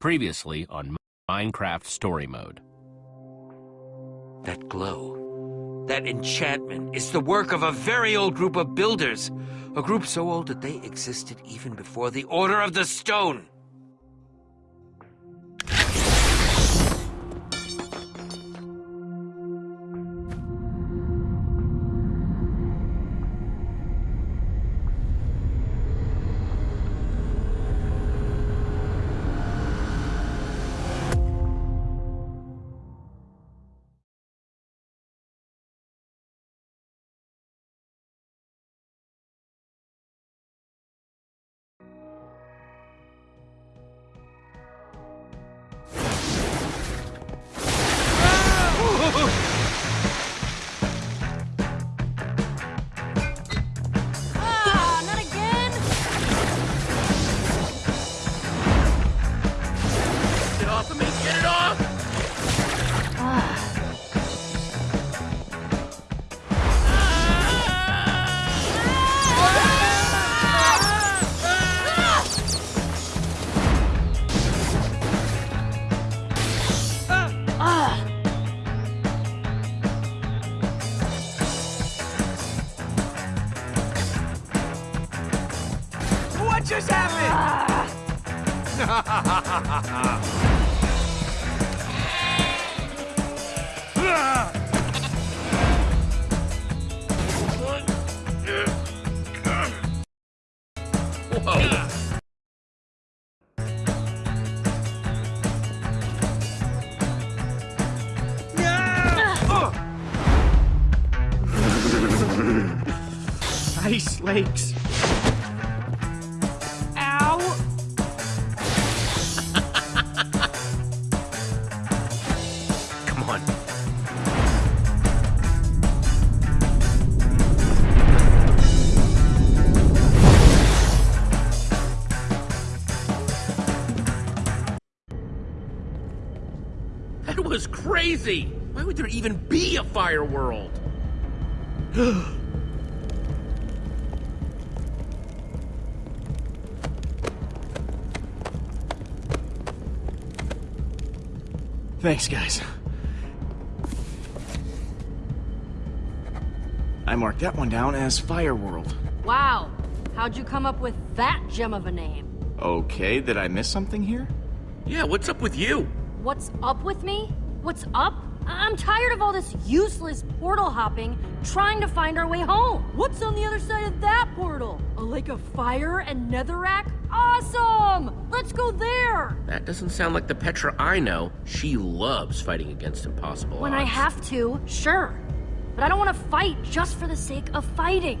Previously on Minecraft Story Mode. That glow, that enchantment, is the work of a very old group of builders. A group so old that they existed even before the Order of the Stone. Why would there even be a fire world? Thanks, guys. I marked that one down as Fire World. Wow, how'd you come up with that gem of a name? Okay, did I miss something here? Yeah, what's up with you? What's up with me? What's up? I- I'm tired of all this useless portal hopping, trying to find our way home. What's on the other side of that portal? A lake of fire and netherrack? Awesome! Let's go there! That doesn't sound like the Petra I know. She loves fighting against impossible When I have to, sure. But I don't want to fight just for the sake of fighting.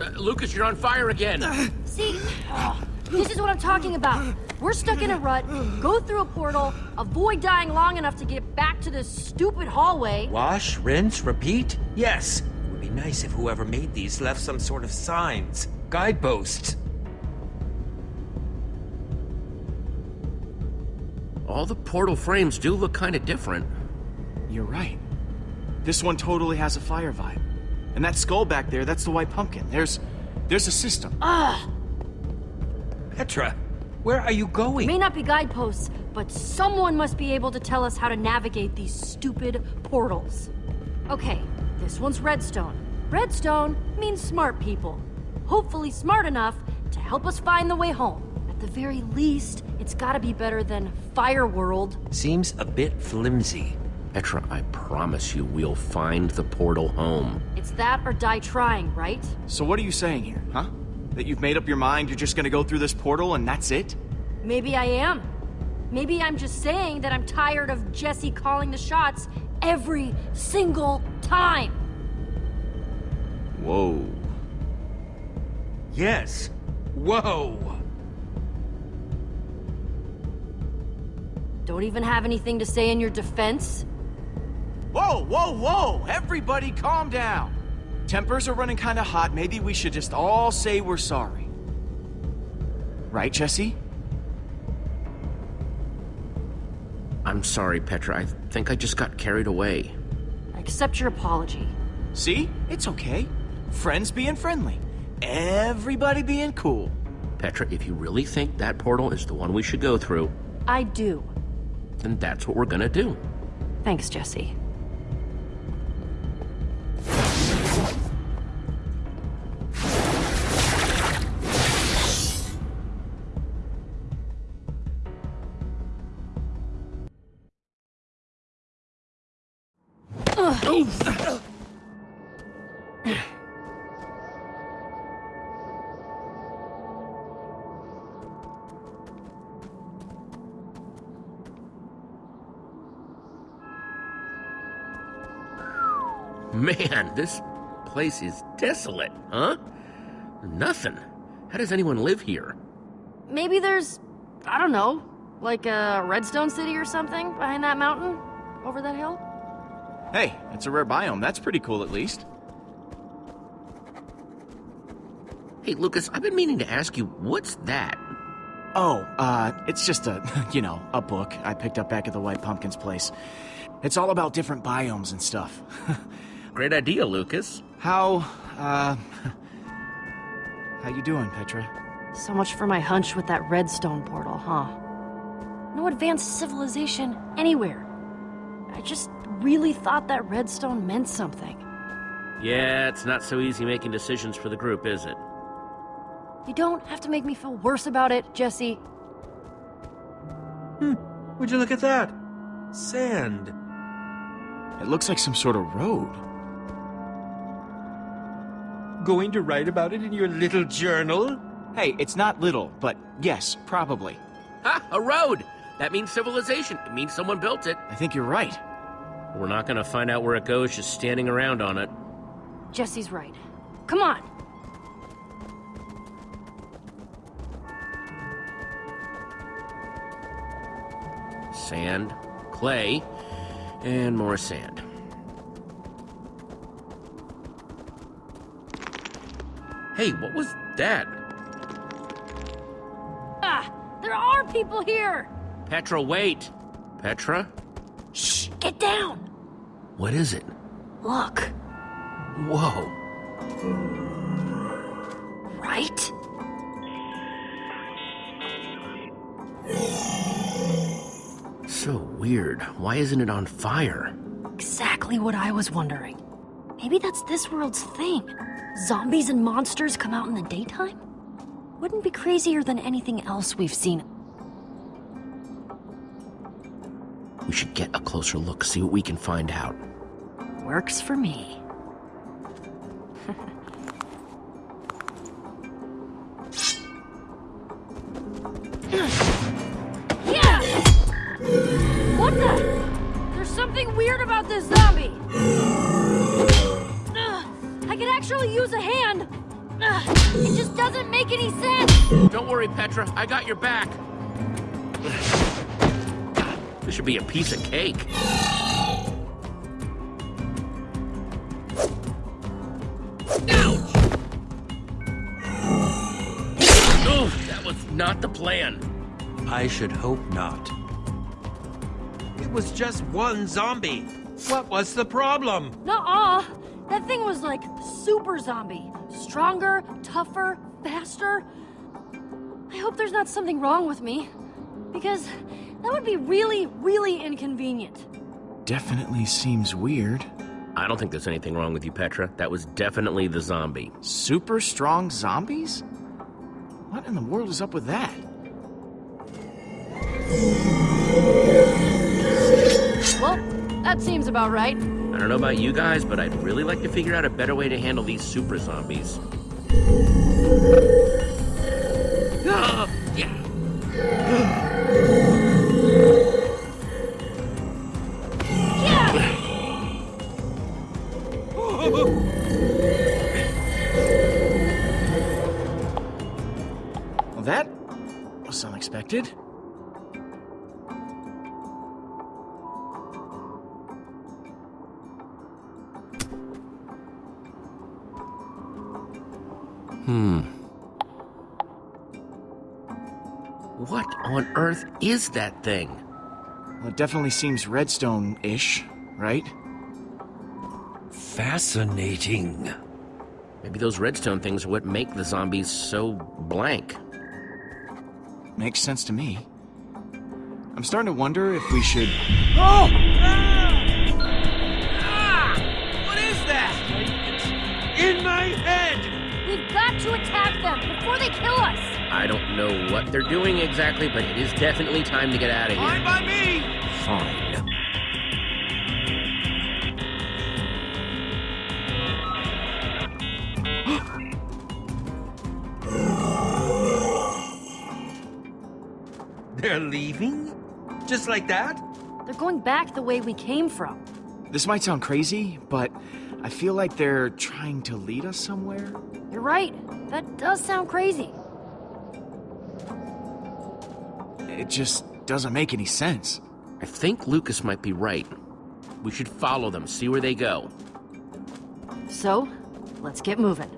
Uh, Lucas, you're on fire again. See, ugh, this is what I'm talking about. We're stuck in a rut, go through a portal, avoid dying long enough to get back to this stupid hallway. Wash, rinse, repeat? Yes. It would be nice if whoever made these left some sort of signs, guideposts. All the portal frames do look kind of different. You're right. This one totally has a fire vibe. And that skull back there, that's the white pumpkin. There's there's a system. Ugh, Petra, where are you going? may not be guideposts, but someone must be able to tell us how to navigate these stupid portals. Okay, this one's redstone. Redstone means smart people. Hopefully smart enough to help us find the way home. At the very least, it's gotta be better than Fire World. Seems a bit flimsy. Petra, I promise you we'll find the portal home. It's that or die trying, right? So what are you saying here, huh? That you've made up your mind you're just gonna go through this portal and that's it? Maybe I am. Maybe I'm just saying that I'm tired of Jesse calling the shots every single time. Whoa. Yes. Whoa. Don't even have anything to say in your defense? Whoa, whoa, whoa! Everybody calm down! Tempers are running kinda hot. Maybe we should just all say we're sorry. Right, Jesse? I'm sorry, Petra. I think I just got carried away. I accept your apology. See? It's okay. Friends being friendly. Everybody being cool. Petra, if you really think that portal is the one we should go through, I do. then that's what we're gonna do. Thanks, Jesse. This place is desolate, huh? Nothing. How does anyone live here? Maybe there's, I don't know, like a Redstone City or something behind that mountain? Over that hill? Hey, it's a rare biome. That's pretty cool, at least. Hey, Lucas, I've been meaning to ask you, what's that? Oh, uh, it's just a, you know, a book I picked up back at the White Pumpkin's place. It's all about different biomes and stuff. Great idea, Lucas. how, uh, how you doing, Petra? So much for my hunch with that redstone portal, huh? No advanced civilization anywhere. I just really thought that redstone meant something. Yeah, it's not so easy making decisions for the group, is it? You don't have to make me feel worse about it, Jesse. Hmm, would you look at that? Sand. It looks like some sort of road. Going to write about it in your little journal? Hey, it's not little, but yes, probably. Ha! A road! That means civilization. It means someone built it. I think you're right. We're not gonna find out where it goes just standing around on it. Jesse's right. Come on. Sand, clay, and more sand. Hey, what was that? Ah, there are people here. Petra, wait! Petra? Shh, get down. What is it? Look, Whoa. right? So weird. Why isn't it on fire? Exactly what I was wondering. Maybe that's this world's thing. Zombies and monsters come out in the daytime? Wouldn't be crazier than anything else we've seen. We should get a closer look, see what we can find out. Works for me. Worry, Petra. I got your back. This should be a piece of cake. Ouch! Oof, that was not the plan. I should hope not. It was just one zombie. What was the problem? Nuh-uh. That thing was like super zombie. Stronger, tougher, faster. I hope there's not something wrong with me. Because that would be really, really inconvenient. Definitely seems weird. I don't think there's anything wrong with you, Petra. That was definitely the zombie. Super strong zombies? What in the world is up with that? Well, that seems about right. I don't know about you guys, but I'd really like to figure out a better way to handle these super zombies. That was unexpected. What on earth is that thing? Well, it definitely seems redstone-ish, right? Fascinating. Maybe those redstone things are what make the zombies so blank. makes sense to me. I'm starting to wonder if we should... Oh! Ah! What is that? In my head! We've got to attack them before they kill us! I don't know what they're doing exactly, but it is definitely time to get out of Fine here. by me! Fine. They're leaving? Just like that? They're going back the way we came from. This might sound crazy, but I feel like they're trying to lead us somewhere. You're right. That does sound crazy. It just doesn't make any sense. I think Lucas might be right. We should follow them, see where they go. So, let's get moving.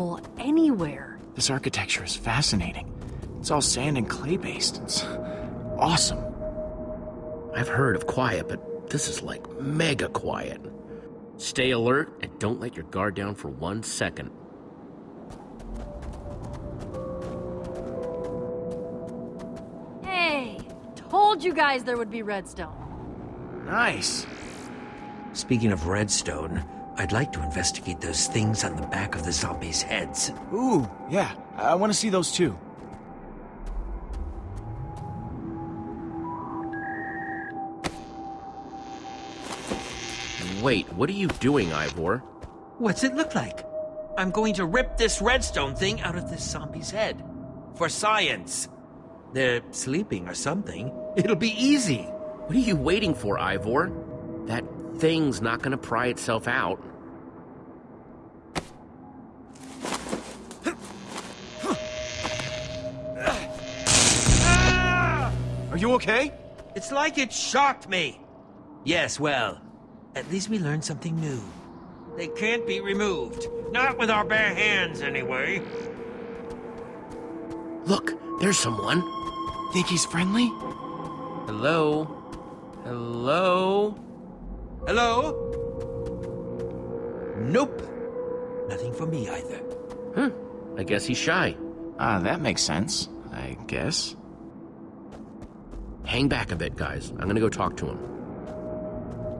Any people anywhere. This architecture is fascinating. It's all sand and clay based. It's awesome. I've heard of quiet, but this is like mega quiet. Stay alert and don't let your guard down for one second. Hey, told you guys there would be redstone. Nice. Speaking of redstone, I'd like to investigate those things on the back of the zombies' heads. Ooh, yeah. I want to see those too. Wait, what are you doing, Ivor? What's it look like? I'm going to rip this redstone thing out of this zombie's head. For science. They're sleeping or something. It'll be easy. What are you waiting for, Ivor? That thing's not gonna pry itself out. You okay? It's like it shocked me. Yes, well, at least we learned something new. They can't be removed. Not with our bare hands, anyway. Look, there's someone. Think he's friendly? Hello? Hello? Hello? Nope. Nothing for me either. Huh. I guess he's shy. Ah, that makes sense. I guess. Hang back a bit, guys. I'm gonna go talk to him.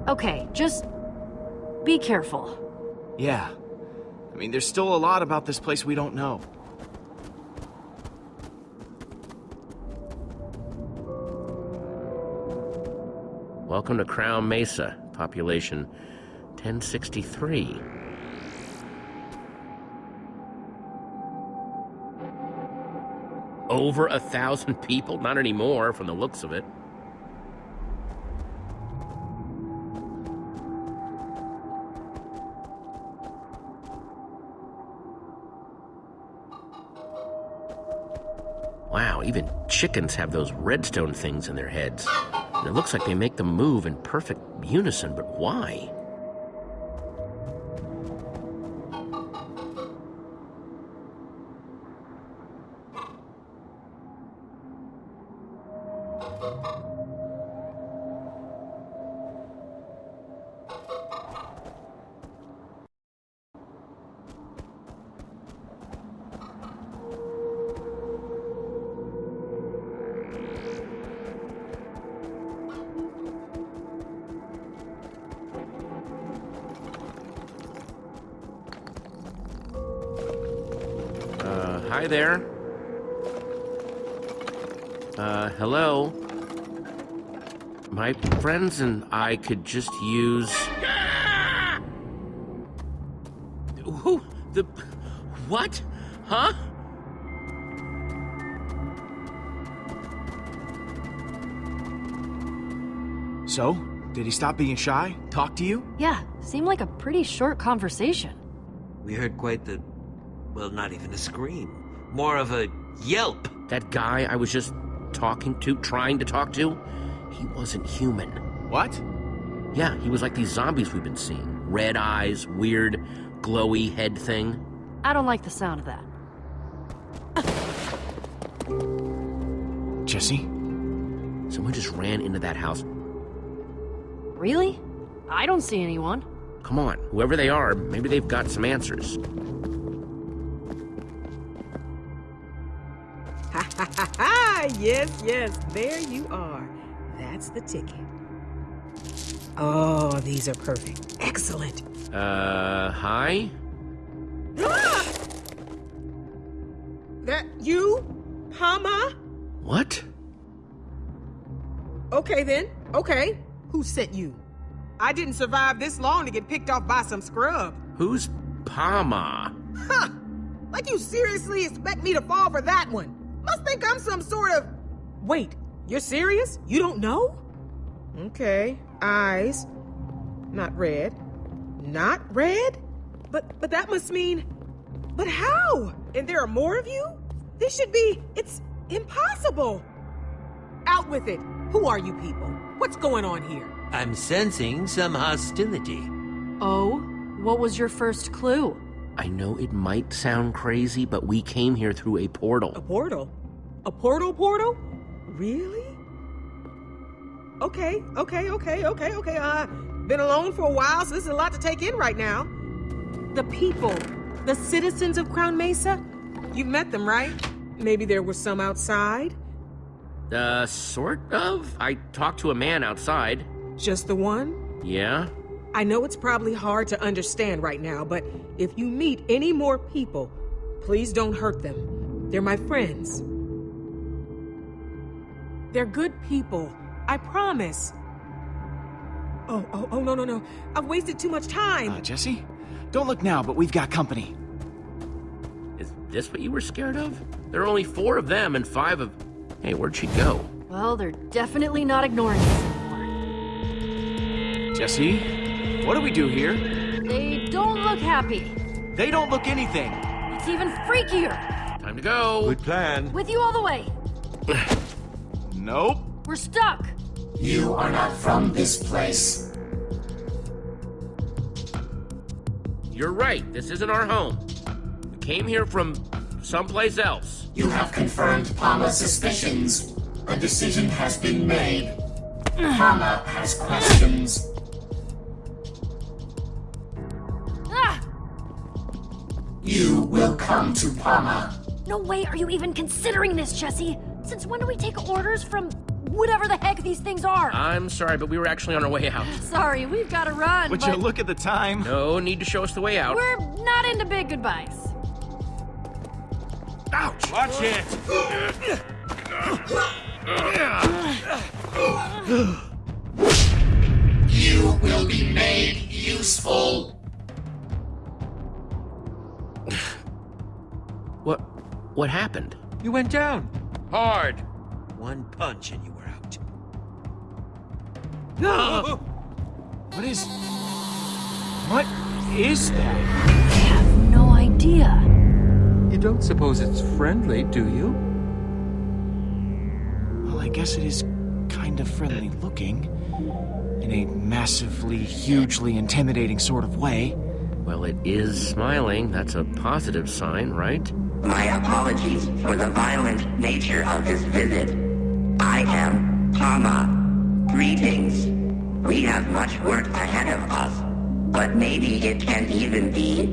Okay, just be careful. Yeah. I mean, there's still a lot about this place we don't know. Welcome to Crown Mesa, population 1063. Over a thousand people? Not anymore, from the looks of it. Wow, even chickens have those redstone things in their heads. And it looks like they make them move in perfect unison, but why? I could just use. Who? The. What? Huh? So, did he stop being shy? Talk to you? Yeah, seemed like a pretty short conversation. We heard quite the. well, not even a scream. More of a Yelp. That guy I was just talking to, trying to talk to, he wasn't human. What? Yeah, he was like these zombies we've been seeing. Red eyes, weird, glowy head thing. I don't like the sound of that. Jesse? Someone just ran into that house. Really? I don't see anyone. Come on, whoever they are, maybe they've got some answers. Ha ha ha ha! Yes, yes, there you are. That's the ticket. Oh, these are perfect. Excellent. Uh, hi? Ah! That you? Pama? What? Okay then. Okay. Who sent you? I didn't survive this long to get picked off by some scrub. Who's Pama? Huh! Like you seriously expect me to fall for that one? Must think I'm some sort of. Wait, you're serious? You don't know? Okay, eyes. Not red. Not red? But but that must mean. But how? And there are more of you? This should be. It's impossible. Out with it. Who are you people? What's going on here? I'm sensing some hostility. Oh? What was your first clue? I know it might sound crazy, but we came here through a portal. A portal. portal? A portal portal? Really? Okay, okay, okay, okay, okay. Uh, been alone for a while, so this is a lot to take in right now. The people, the citizens of Crown Mesa, you've met them, right? Maybe there was some outside. Uh, sort of. I talked to a man outside. Just the one? Yeah? I know it's probably hard to understand right now, but if you meet any more people, please don't hurt them. They're my friends. They're good people. I promise. Oh, oh, oh, no, no, no. I've wasted too much time. Uh, Jesse? Don't look now, but we've got company. Is this what you were scared of? There are only four of them and five of. Hey, where'd she go? Well, they're definitely not ignoring us anymore. Jesse? What do we do here? They don't look happy. They don't look anything. It's even freakier. Time to go. Good plan. With you all the way. Nope. We're stuck. You are not from this place. You're right. This isn't our home. We came here from someplace else. You have confirmed Pama's suspicions. A decision has been made. Pama has questions. Ah! You will come to Pama. No way are you even considering this, Jesse. Since when do we take orders from whatever the heck these things are? I'm sorry, but we were actually on our way out. Sorry, we've got to run. Would but you look at the time? No need to show us the way out. We're not into big goodbyes. Ouch! Watch it. You will be made useful. What? What happened? You went down. Hard. One punch and you were out. No! What is. What is that? I have no idea. You don't suppose it's friendly, do you? Well, I guess it is kind of friendly looking. In a massively, hugely intimidating sort of way. Well, it is smiling. That's a positive sign, right? My apologies for the violent nature of this visit. I am Pama. Greetings. We have much work ahead of us, but maybe it can even be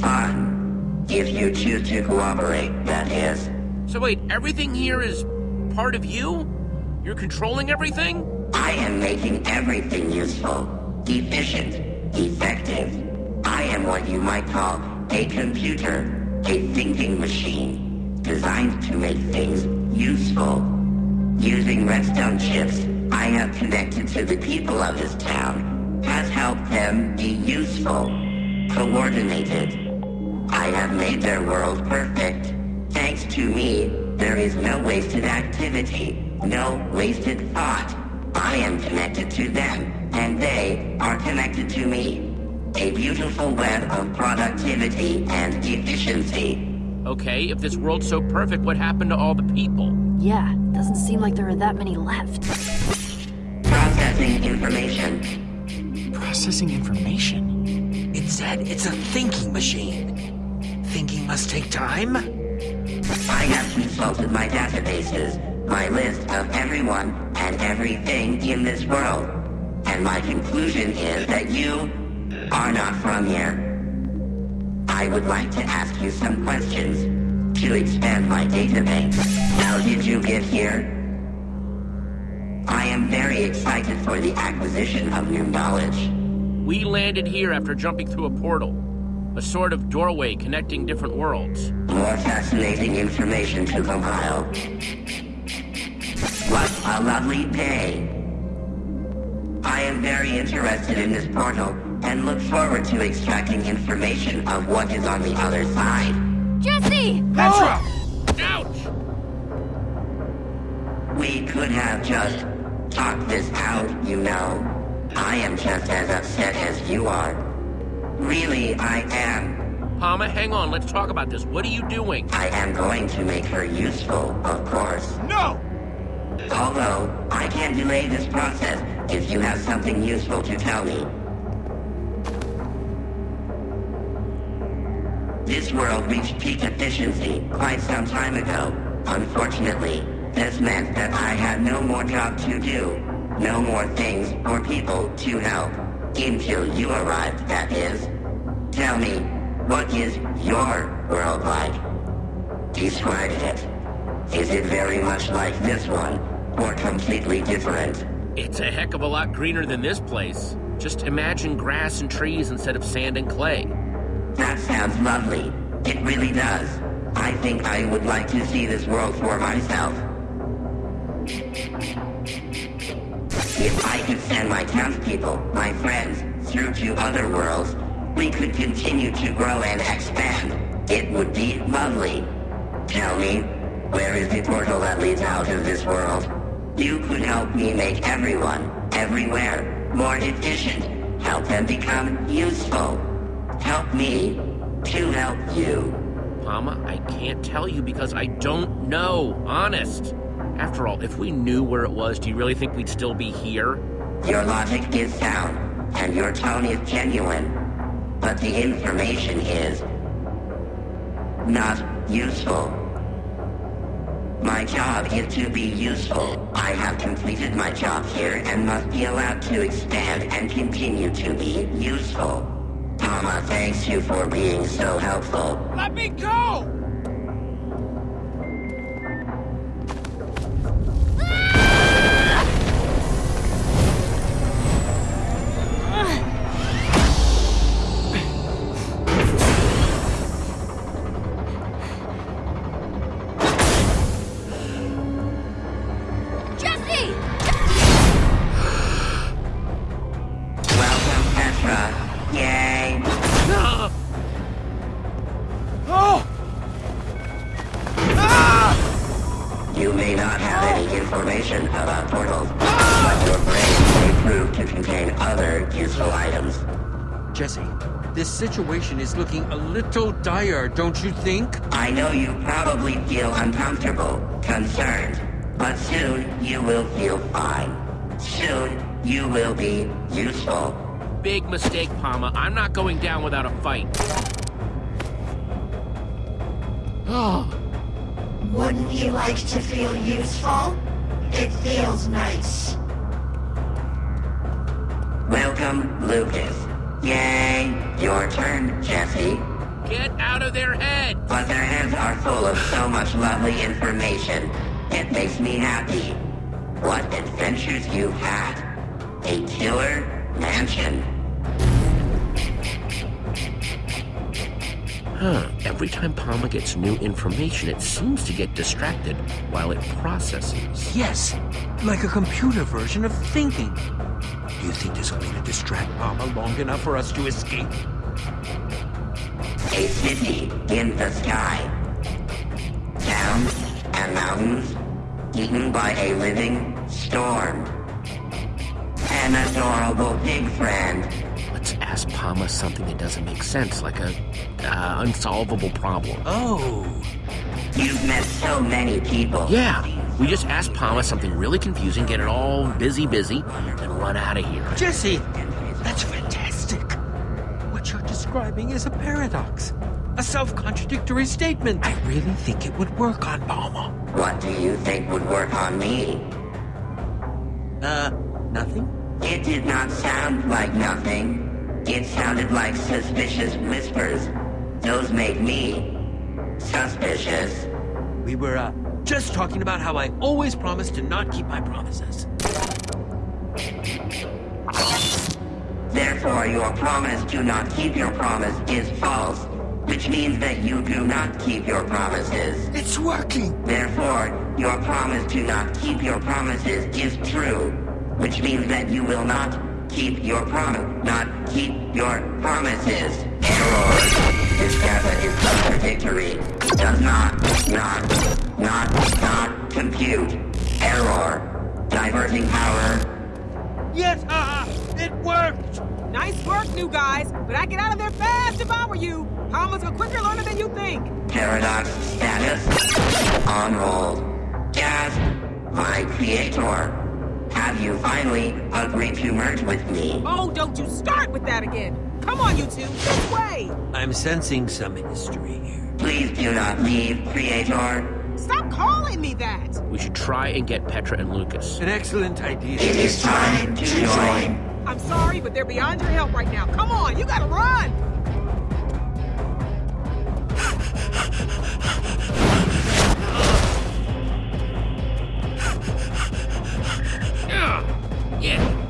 fun. If you choose to cooperate, that is. So wait, everything here is part of you? You're controlling everything? I am making everything useful, efficient, effective. I am what you might call a computer, a thinking machine, designed to make things useful. Using redstone chips, I have connected to the people of this town, has helped them be useful, coordinated. I have made their world perfect. Thanks to me, there is no wasted activity, no wasted thought. I am connected to them, and they are connected to me. A beautiful web of productivity and efficiency. Okay, if this world's so perfect, what happened to all the people? Yeah, doesn't seem like there are that many left. Processing information. Processing information? It said it's a thinking machine. Thinking must take time? I have consulted my databases, my list of everyone and everything in this world, and my conclusion is that you are not from here. I would like to ask you some questions to expand my database. How did you get here? I am very excited for the acquisition of new knowledge. We landed here after jumping through a portal. A sort of doorway connecting different worlds. More fascinating information to compile. What a lovely day. I am very interested in this portal and look forward to extracting information of what is on the other side. Jesse! Petra! Oh. Ouch! We could have just talked this out, you know. I am just as upset as you are. Really, I am. Pama, hang on, let's talk about this. What are you doing? I am going to make her useful, of course. No! Although, I can't delay this process if you have something useful to tell me. This world reached peak efficiency quite some time ago. Unfortunately, this meant that I had no more job to do. No more things or people to help. Until you arrived, that is. Tell me, what is your world like? Describe it. Is it very much like this one, or completely different? It's a heck of a lot greener than this place. Just imagine grass and trees instead of sand and clay. That sounds lovely. It really does. I think I would like to see this world for myself. If I could send my townspeople, my friends, through to other worlds, we could continue to grow and expand. It would be lovely. Tell me, where is the portal that leads out of this world? You could help me make everyone, everywhere, more efficient. Help them become useful. Help me to help you. Pama, I can't tell you because I don't know. Honest. After all, if we knew where it was, do you really think we'd still be here? Your logic is sound, and your tone is genuine. But the information is... not useful. My job is to be useful. I have completed my job here and must be allowed to expand and continue to be useful. Pama thanks you for being so helpful. Let me go! Is looking a little dire, don't you think? I know you probably feel uncomfortable, concerned, but soon you will feel fine. Soon you will be useful. Big mistake, Pama. I'm not going down without a fight. Oh, Wouldn't you like to feel useful? It feels nice. Welcome, Lucas. Yay! Your turn, Jesse. get out of their head! But their heads are full of so much lovely information. It makes me happy. What adventures you've had. A killer mansion. Huh. Every time Pama gets new information, it seems to get distracted while it processes. Yes, like a computer version of thinking. You think there's a way to distract Pama long enough for us to escape? A city in the sky. Towns and mountains eaten by a living storm. An adorable pig friend. Let's ask Pama something that doesn't make sense, like a uh, unsolvable problem. Oh. You've met so many people. Yeah, we just ask Pama something really confusing, get it all busy, busy, and run out of here. Jesse, that's fantastic. What you're describing is a paradox. A self-contradictory statement. I really think it would work on Pama. What do you think would work on me? Uh, nothing? It did not sound like nothing. It sounded like suspicious whispers. Those made me suspicious. We were, uh, just talking about how I always promise to not keep my promises. Therefore, your promise to not keep your promise is false, which means that you do not keep your promises. It's working! Therefore, your promise to not keep your promises is true, which means that you will not keep your promise, not keep your promises. Error. This data is contradictory. Does not, not, not, not compute. Error. Diverting power. Yes, haha! It worked! Nice work, new guys, but I get out of there fast if I were you. Pama's a quicker learner than you think. Paradox status. On hold. Gasp. My creator. Have you finally agreed to merge with me? Oh, don't you start with that again. Come on, you two, this way. I'm sensing some history here. Please do not leave, creator. Stop calling me that. We should try and get Petra and Lucas. An excellent idea. It is time to join. I'm sorry, but they're beyond your help right now. Come on, you gotta run. Yeah. Yeah.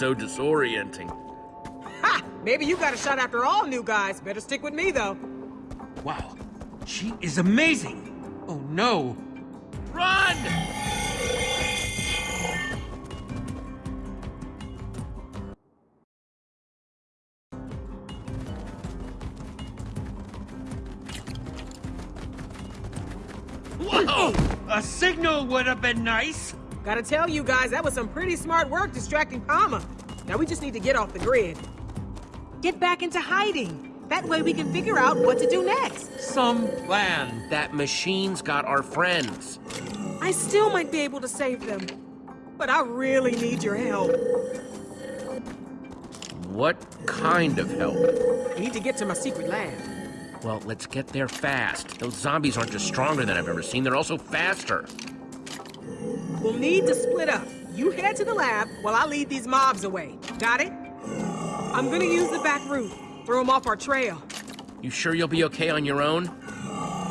So disorienting? Ha! Maybe you got a shot after all, new guys. Better stick with me, though. Wow, she is amazing! Oh no! Run! Whoa! A signal would have been nice! Gotta tell you guys, that was some pretty smart work distracting Pama. Now we just need to get off the grid. Get back into hiding. That way we can figure out what to do next. Some plan. That machine's got our friends. I still might be able to save them. But I really need your help. What kind of help? I need to get to my secret lab. Well, let's get there fast. Those zombies aren't just stronger than I've ever seen, they're also faster. We'll need to split up. You head to the lab while I lead these mobs away. Got it? I'm gonna use the back route. Throw them off our trail. You sure you'll be okay on your own?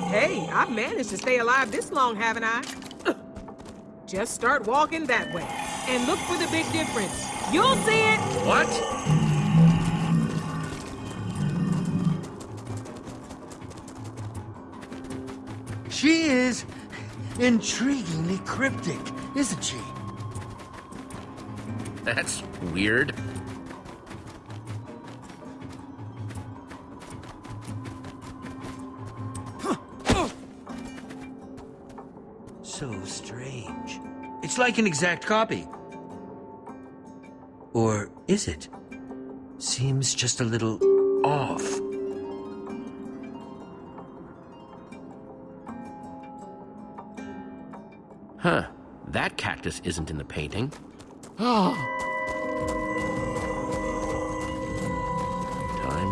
Hey, I've managed to stay alive this long, haven't I? Just start walking that way. And look for the big difference. You'll see it! What? She is intriguingly cryptic, isn't she? That's weird. So strange. It's like an exact copy. Or is it? Seems just a little off. Huh. That cactus isn't in the painting. Time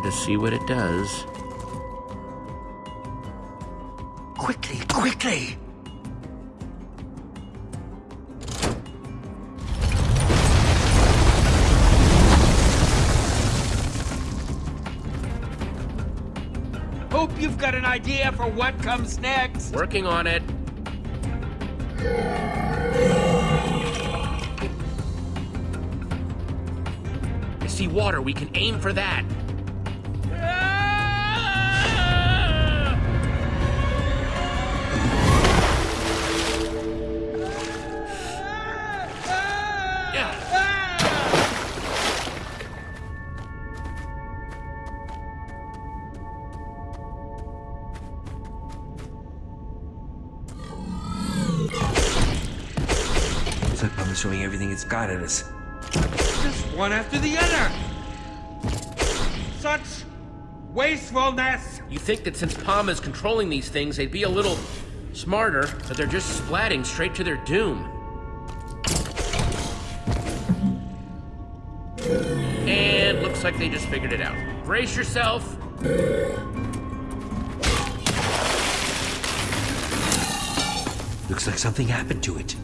to see what it does. Quickly, quickly! Hope you've got an idea for what comes next. Working on it. See water. We can aim for that. Pama's showing everything it's got at us. Just one after the other! Such wastefulness! You think that since Pama is controlling these things, they'd be a little smarter, but they're just splatting straight to their doom. And looks like they just figured it out. Brace yourself. Looks like something happened to it.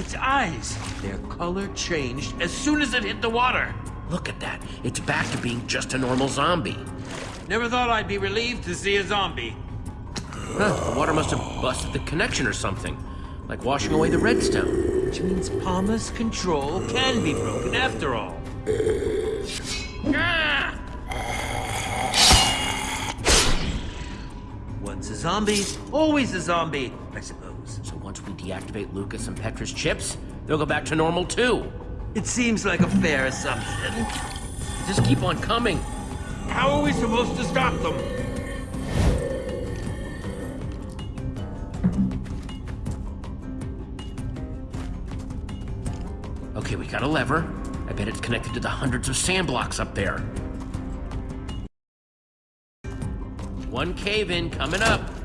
Its eyes, their color changed as soon as it hit the water. Look at that. It's back to being just a normal zombie. Never thought I'd be relieved to see a zombie. Huh, the water must have busted the connection or something. Like washing away the redstone. Which means Pama's control can be broken after all. Ah! Once a zombie, always a zombie, I suppose. So once we deactivate Lucas and Petra's chips, they'll go back to normal too. It seems like a fair assumption. Just keep on coming. How are we supposed to stop them? Okay, we got a lever. I bet it's connected to the hundreds of sand blocks up there. One cave in coming up.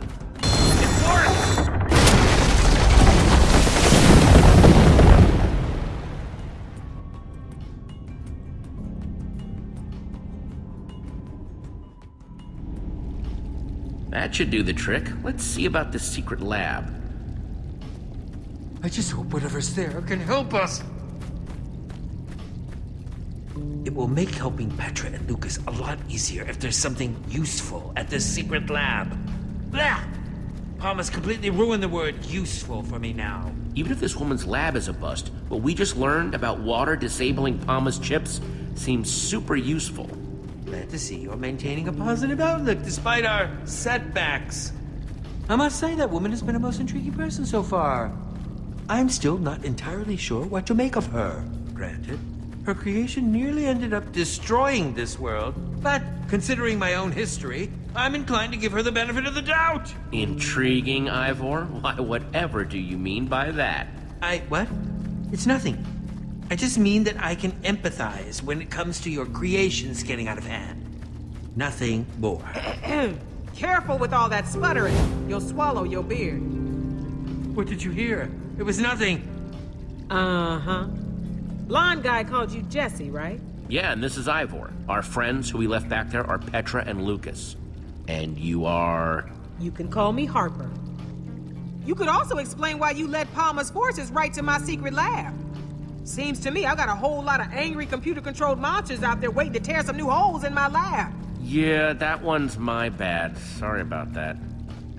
That should do the trick. Let's see about this secret lab. I just hope whatever's there can help us. It will make helping Petra and Lucas a lot easier if there's something useful at this secret lab. Blah! Pama's completely ruined the word useful for me now. Even if this woman's lab is a bust, what we just learned about water disabling Pama's chips seems super useful. Glad to see you're maintaining a positive outlook despite our setbacks. I must say that woman has been a most intriguing person so far. I'm still not entirely sure what to make of her. Granted, her creation nearly ended up destroying this world, but considering my own history, I'm inclined to give her the benefit of the doubt. Intriguing, Ivor? Why, whatever do you mean by that? I. what? It's nothing. I just mean that I can empathize when it comes to your creations getting out of hand. Nothing more. Careful with all that sputtering. You'll swallow your beard. What did you hear? It was nothing. Uh-huh. Blonde guy called you Jesse, right? Yeah, and this is Ivor. Our friends who we left back there are Petra and Lucas. And you are. You can call me Harper. You could also explain why you led Pama's forces right to my secret lab. Seems to me I got a whole lot of angry computer-controlled monsters out there waiting to tear some new holes in my lab. Yeah, that one's my bad. Sorry about that.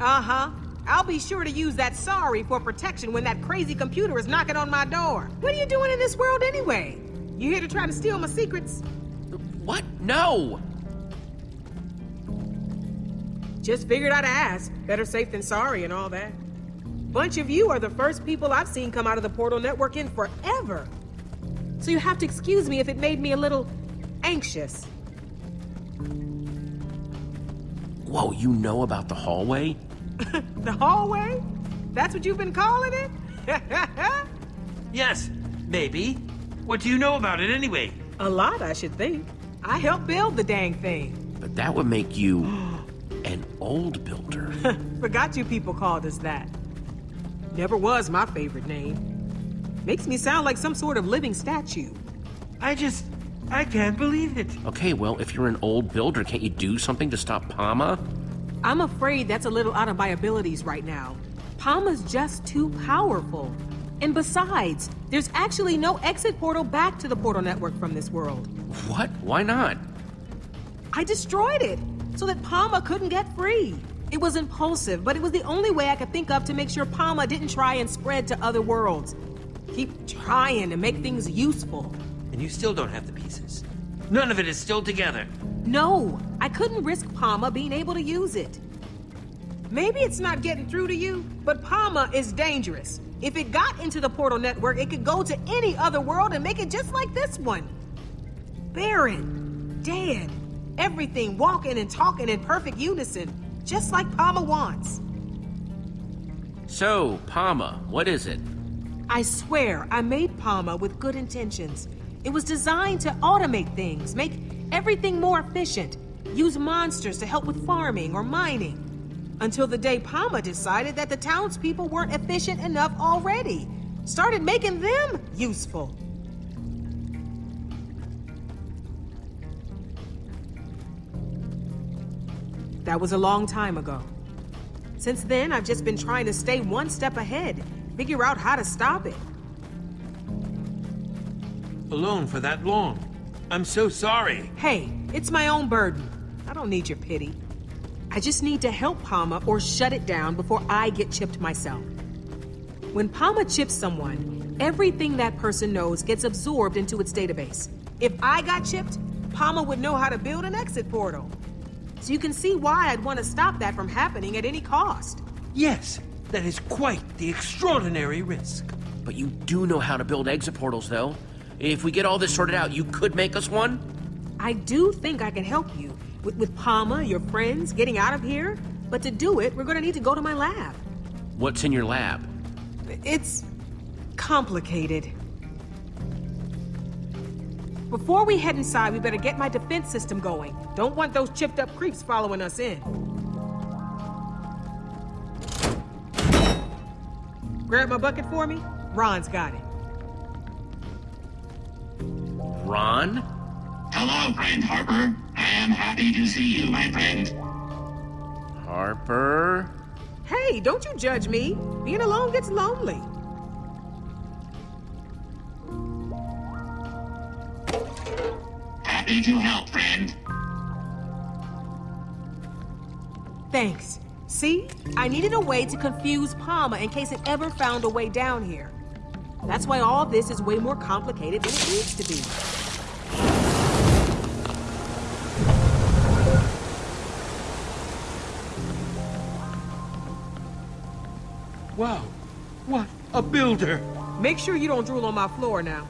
Uh-huh. I'll be sure to use that sorry for protection when that crazy computer is knocking on my door. What are you doing in this world anyway? You here to try to steal my secrets? What? No! Just figured I'd ask. Better safe than sorry and all that. Bunch of you are the first people I've seen come out of the Portal Network in forever. So you have to excuse me if it made me a little anxious. Whoa, you know about the hallway? The hallway? That's what you've been calling it? Yes, maybe. What do you know about it anyway? A lot, I should think. I helped build the dang thing. But that would make you an old builder. Forgot you people called us that. Never was my favorite name. Makes me sound like some sort of living statue. I just. I can't believe it. Okay, well, if you're an old builder, can't you do something to stop Pama? I'm afraid that's a little out of my abilities right now. Pama's just too powerful. And besides, there's actually no exit portal back to the portal network from this world. What? Why not? I destroyed it so that Pama couldn't get free. It was impulsive, but it was the only way I could think of to make sure Pama didn't try and spread to other worlds. Keep trying to make things useful. And you still don't have the pieces. None of it is still together. No, I couldn't risk Pama being able to use it. Maybe it's not getting through to you, but Pama is dangerous. If it got into the portal network, it could go to any other world and make it just like this one. Barren, dead, everything walking and talking in perfect unison, just like Pama wants. So, Pama, what is it? I swear, I made Pama with good intentions. It was designed to automate things, make everything more efficient, use monsters to help with farming or mining. Until the day Pama decided that the townspeople weren't efficient enough already. Started making them useful. That was a long time ago. Since then, I've just been trying to stay one step ahead, figure out how to stop it. Alone for that long. I'm so sorry. Hey, it's my own burden. I don't need your pity. I just need to help Pama or shut it down before I get chipped myself. When Pama chips someone, everything that person knows gets absorbed into its database. If I got chipped, Pama would know how to build an exit portal. So you can see why I'd want to stop that from happening at any cost. Yes, that is quite the extraordinary risk. But you do know how to build exit portals, though. If we get all this sorted out, you could make us one? I do think I can help you with, with Pama, your friends, getting out of here. But to do it, we're gonna need to go to my lab. What's in your lab? It's complicated. Before we head inside, we better get my defense system going. Don't want those chipped up creeps following us in. Grab my bucket for me? Ron's got it. Ron? Hello, friend Harper. I am happy to see you, my friend. Harper? Hey, don't you judge me. Being alone gets lonely. Happy to help, friend. Thanks. See? I needed a way to confuse Pama in case it ever found a way down here. That's why all this is way more complicated than it needs to be. Wow, what a builder! Make sure you don't drool on my floor now.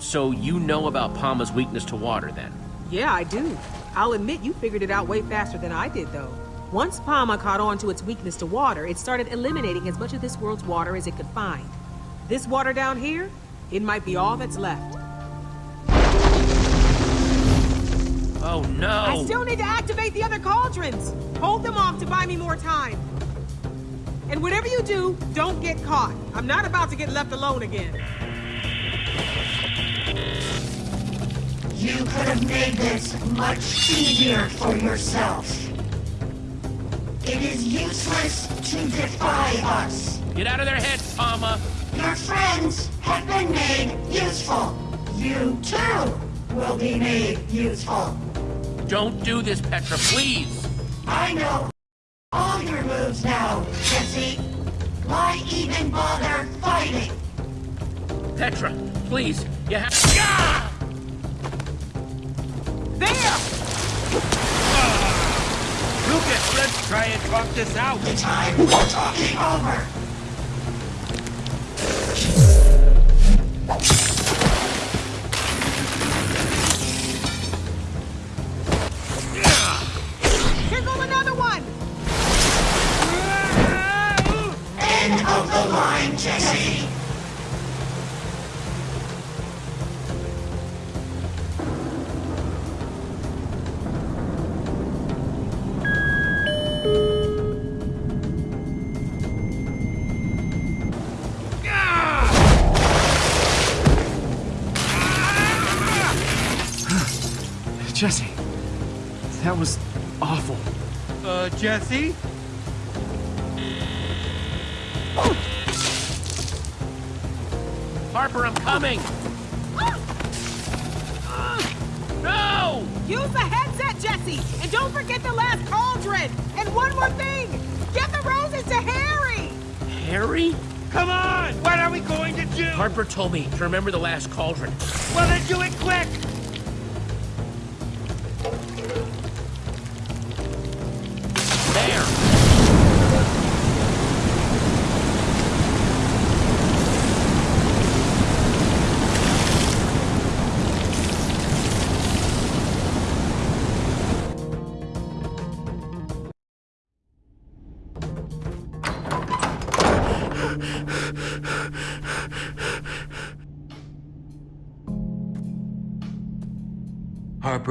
So you know about Pama's weakness to water, then? Yeah, I do. I'll admit you figured it out way faster than I did, though. Once Pama caught on to its weakness to water, it started eliminating as much of this world's water as it could find. This water down here, it might be all that's left. Oh no! I still need to activate the other cauldrons! Hold them off to buy me more time. And whatever you do, don't get caught. I'm not about to get left alone again. You could have made this much easier for yourself. It is useless to defy us. Get out of their heads, Pama! Your friends have been made useful. You too will be made useful. Don't do this, Petra, please! I know all your moves now, Jesse. Why even bother fighting? Petra, please, you have. Ah! There! Lucas, let's try and talk this out. The time for talking over. Here go another one! End of the line. Jesse! Jesse, Jesse? Harper, I'm coming! No! Use the headset, Jesse! And don't forget the last cauldron! And one more thing! Get the roses to Harry! Harry? Come on! What are we going to do? Harper told me to remember the last cauldron. Well, then do it quick!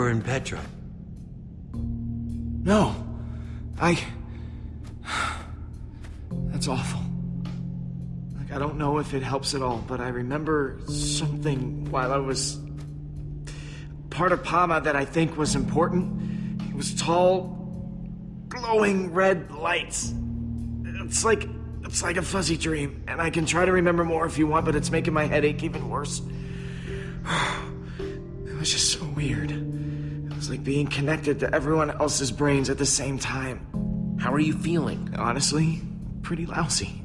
And Petra. No. I. That's awful. Like, I don't know if it helps at all, but I remember something while I was. part of Pama that I think was important. It was tall, glowing red lights. It's like. It's like a fuzzy dream, and I can try to remember more if you want, but it's making my headache even worse. It was just so weird. Like being connected to everyone else's brains at the same time. How are you feeling? Honestly, pretty lousy.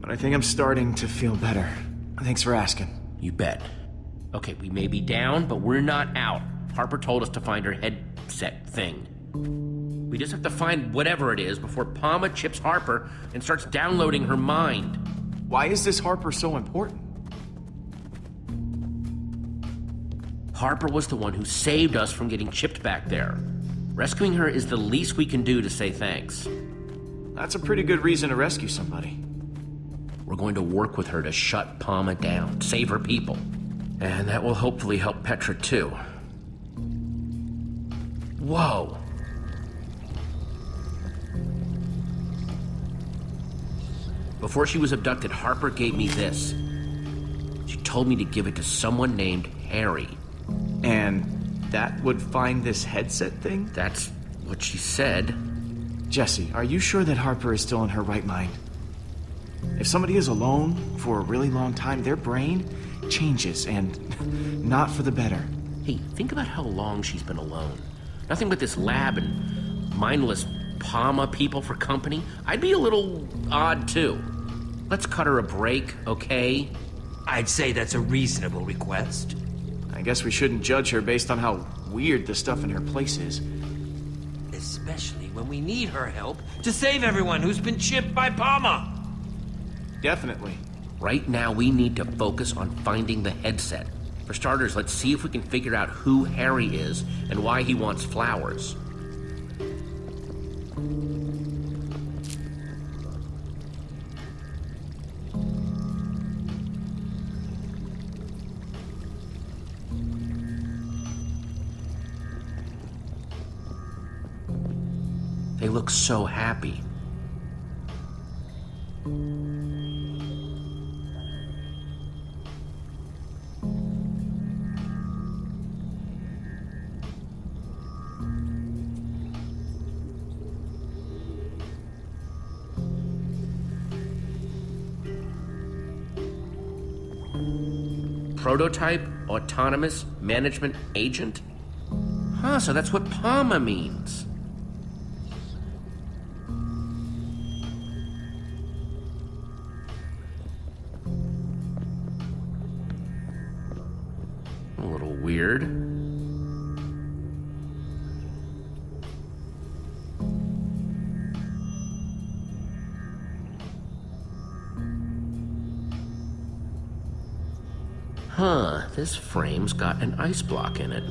But I think I'm starting to feel better. Thanks for asking. You bet. Okay, we may be down, but we're not out. Harper told us to find her headset thing. We just have to find whatever it is before Pama chips Harper and starts downloading her mind. Why is this Harper so important? Harper was the one who saved us from getting chipped back there. Rescuing her is the least we can do to say thanks. That's a pretty good reason to rescue somebody. We're going to work with her to shut Pama down, save her people. And that will hopefully help Petra too. Whoa. Before she was abducted, Harper gave me this. She told me to give it to someone named Harry. And that would find this headset thing? That's what she said. Jesse, are you sure that Harper is still in her right mind? If somebody is alone for a really long time, their brain changes, and not for the better. Hey, think about how long she's been alone. Nothing but this lab and mindless Pama people for company. I'd be a little odd too. Let's cut her a break, okay? I'd say that's a reasonable request. I guess we shouldn't judge her based on how weird the stuff in her place is. Especially when we need her help to save everyone who's been chipped by Pama. Definitely. Right now, we need to focus on finding the headset. For starters, let's see if we can figure out who Harry is and why he wants flowers. They look so happy. Prototype Autonomous Management Agent? Huh, so that's what PAMA means. this frame's got an ice block in it.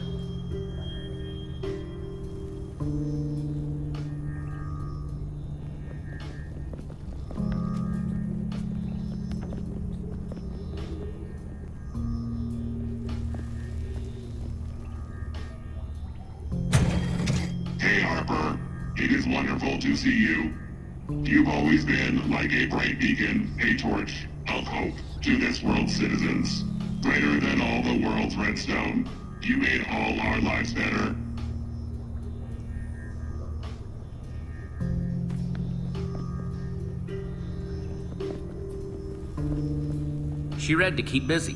It is wonderful to see you. You've always been like a bright beacon She read to keep busy.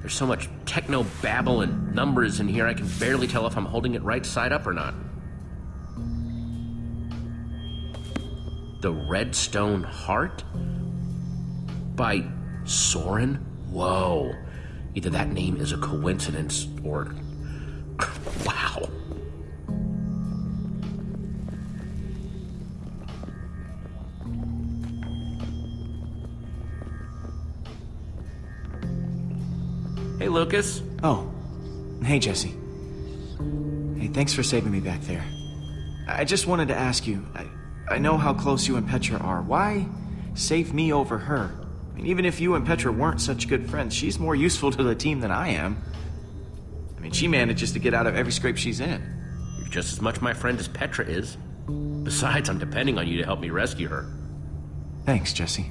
There's so much techno babble and numbers in here, I can barely tell if I'm holding it right side up or not. The Redstone Heart? By Soren? Whoa. Either that name is a coincidence or. wow. Lucas. Oh. Hey, Jesse. Hey, thanks for saving me back there. I just wanted to ask you, I, I know how close you and Petra are. Why save me over her? I mean, even if you and Petra weren't such good friends, she's more useful to the team than I am. I mean, she manages to get out of every scrape she's in. You're just as much my friend as Petra is. Besides, I'm depending on you to help me rescue her. Thanks, Jesse.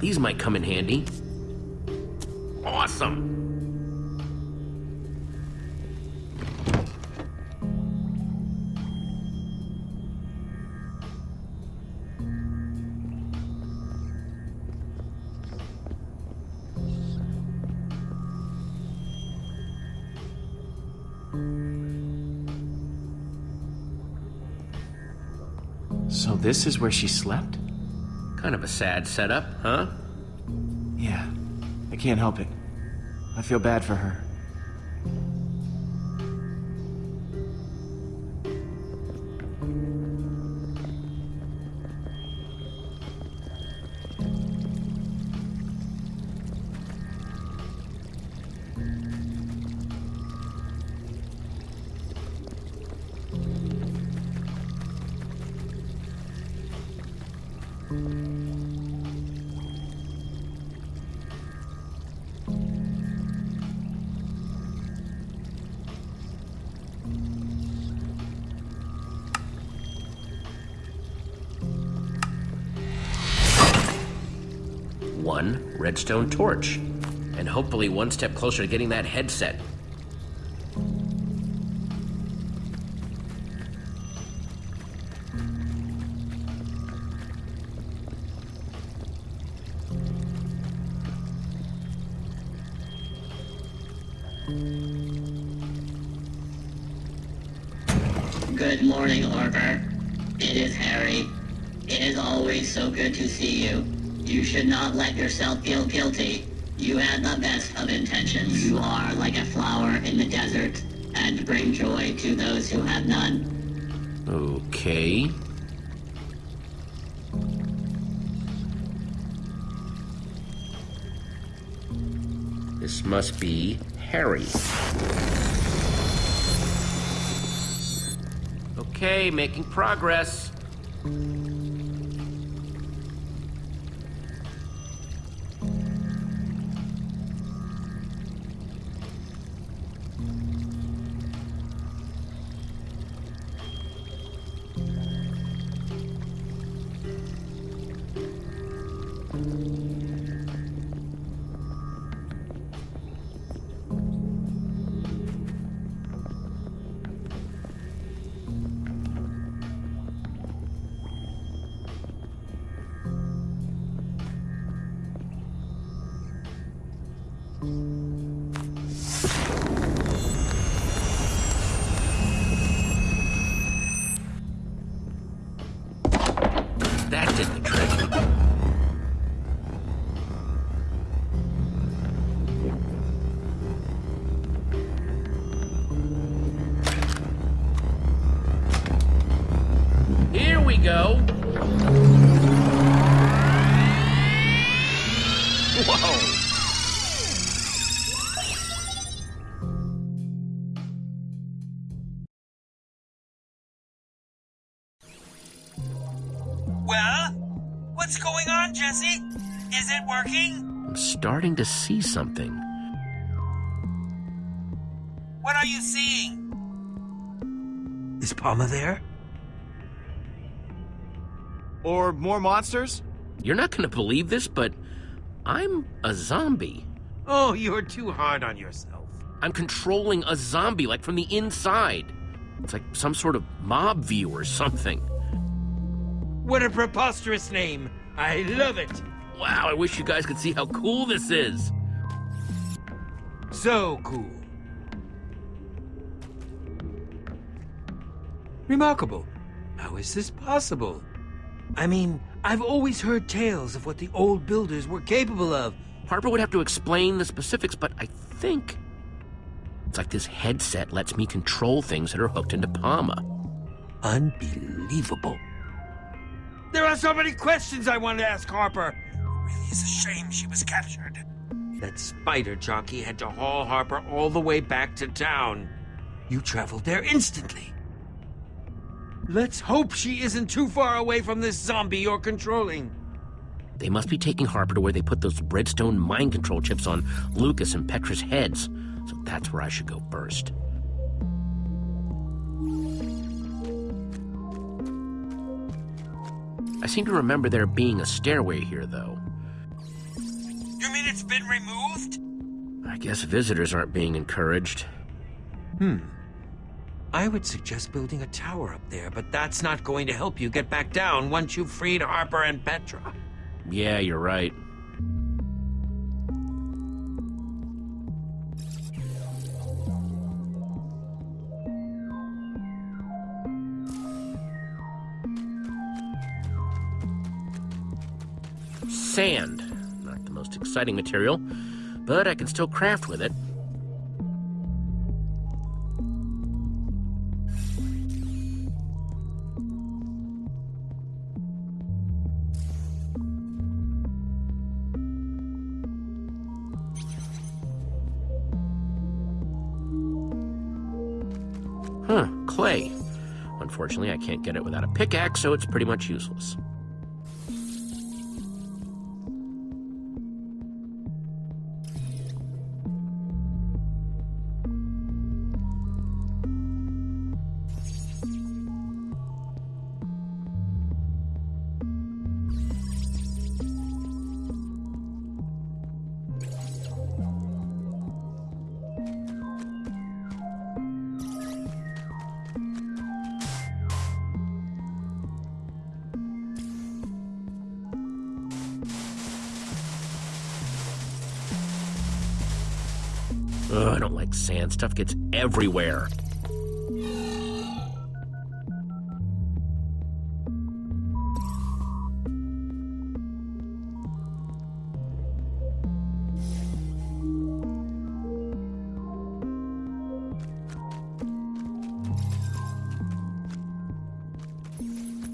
These might come in handy. Awesome. So this is where she slept? Kind of a sad setup, huh? Yeah. I can't help it. I feel bad for her. Redstone torch. And hopefully one step closer to getting that headset. Guilty. You had the best of intentions. You are like a flower in the desert, and bring joy to those who have none. Okay. This must be Harry. Okay, making progress. you starting to see something. What are you seeing? Is Pama there? Or more monsters? You're not gonna believe this, but I'm a zombie. Oh, you're too hard on yourself. I'm controlling a zombie, like from the inside. It's like some sort of mob view or something. What a preposterous name. I love it. Wow, I wish you guys could see how cool this is. So cool. Remarkable. How is this possible? I mean, I've always heard tales of what the old builders were capable of. Harper would have to explain the specifics, but I think it's like this headset lets me control things that are hooked into Pama. Unbelievable. There are so many questions I want to ask Harper. It really is a shame she was captured. That spider jockey had to haul Harper all the way back to town. You traveled there instantly. Let's hope she isn't too far away from this zombie you're controlling. They must be taking Harper to where they put those redstone mind control chips on Lucas and Petra's heads. So that's where I should go first. I seem to remember there being a stairway here, though. You mean it's been removed? I guess visitors aren't being encouraged. Hmm. I would suggest building a tower up there, but that's not going to help you get back down once you've freed Harper and Petra. Yeah, you're right. Sand. Exciting material, but I can still craft with it. Huh, clay. Unfortunately, I can't get it without a pickaxe, so it's pretty much useless. Stuff gets everywhere.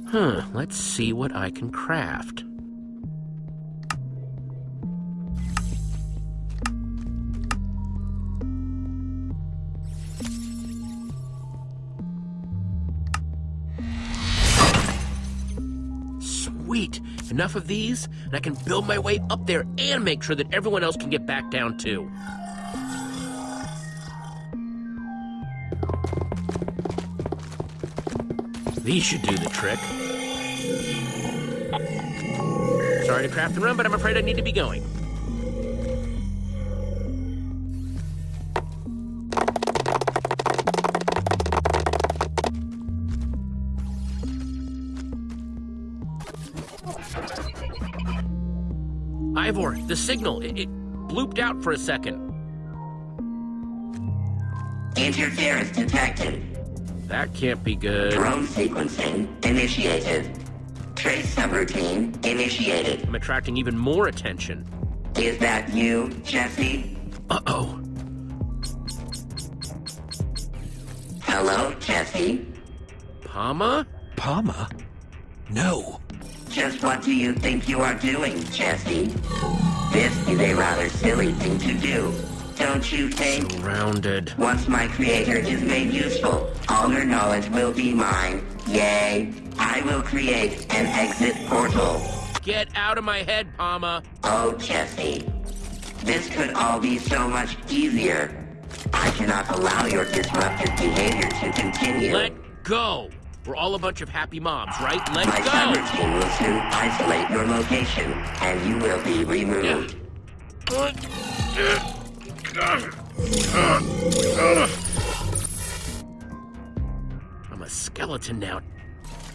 Huh, let's see what I can craft. Enough of these, and I can build my way up there and make sure that everyone else can get back down too. These should do the trick. Sorry to craft and run, but I'm afraid I need to be going. Ivor, the signal, it, it blooped out for a second. Interference detected. That can't be good. Drone sequencing initiated. Trace subroutine initiated. I'm attracting even more attention. Is that you, Jesse? Uh-oh. Hello, Jesse? Pama? Pama? No. Just what do you think you are doing, Jesse? This is a rather silly thing to do, don't you think? Surrounded. Once my creator is made useful, all your knowledge will be mine. Yay! I will create an exit portal. Get out of my head, Pama. Oh, Jesse. This could all be so much easier. I cannot allow your disruptive behavior to continue. Let go. We're all a bunch of happy moms, right? Let My go. cyber team will soon isolate your location, and you will be removed. I'm a skeleton now.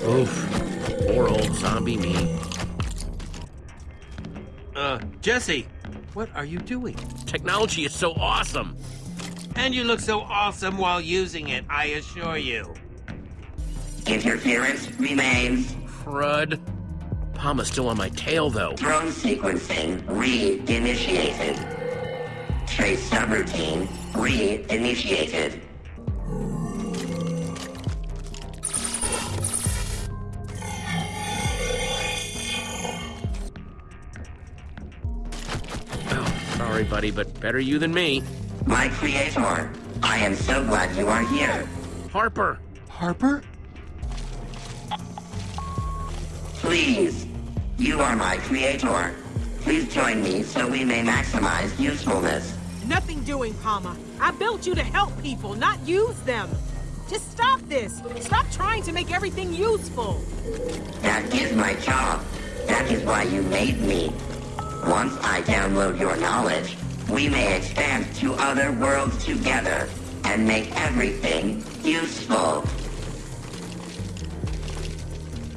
Oof. Poor old zombie me. Uh, Jesse, what are you doing? Technology is so awesome. And you look so awesome while using it, I assure you. Interference remains. Crud. Pama's still on my tail, though. Drone sequencing re-initiated. Trace subroutine re-initiated. Oh, sorry, buddy, but better you than me. My creator, I am so glad you are here. Harper. Harper? Please, you are my creator. Please join me so we may maximize usefulness. Nothing doing, Pama. I built you to help people, not use them. Just stop this. Stop trying to make everything useful. That is my job. That is why you made me. Once I download your knowledge, we may expand to other worlds together and make everything useful.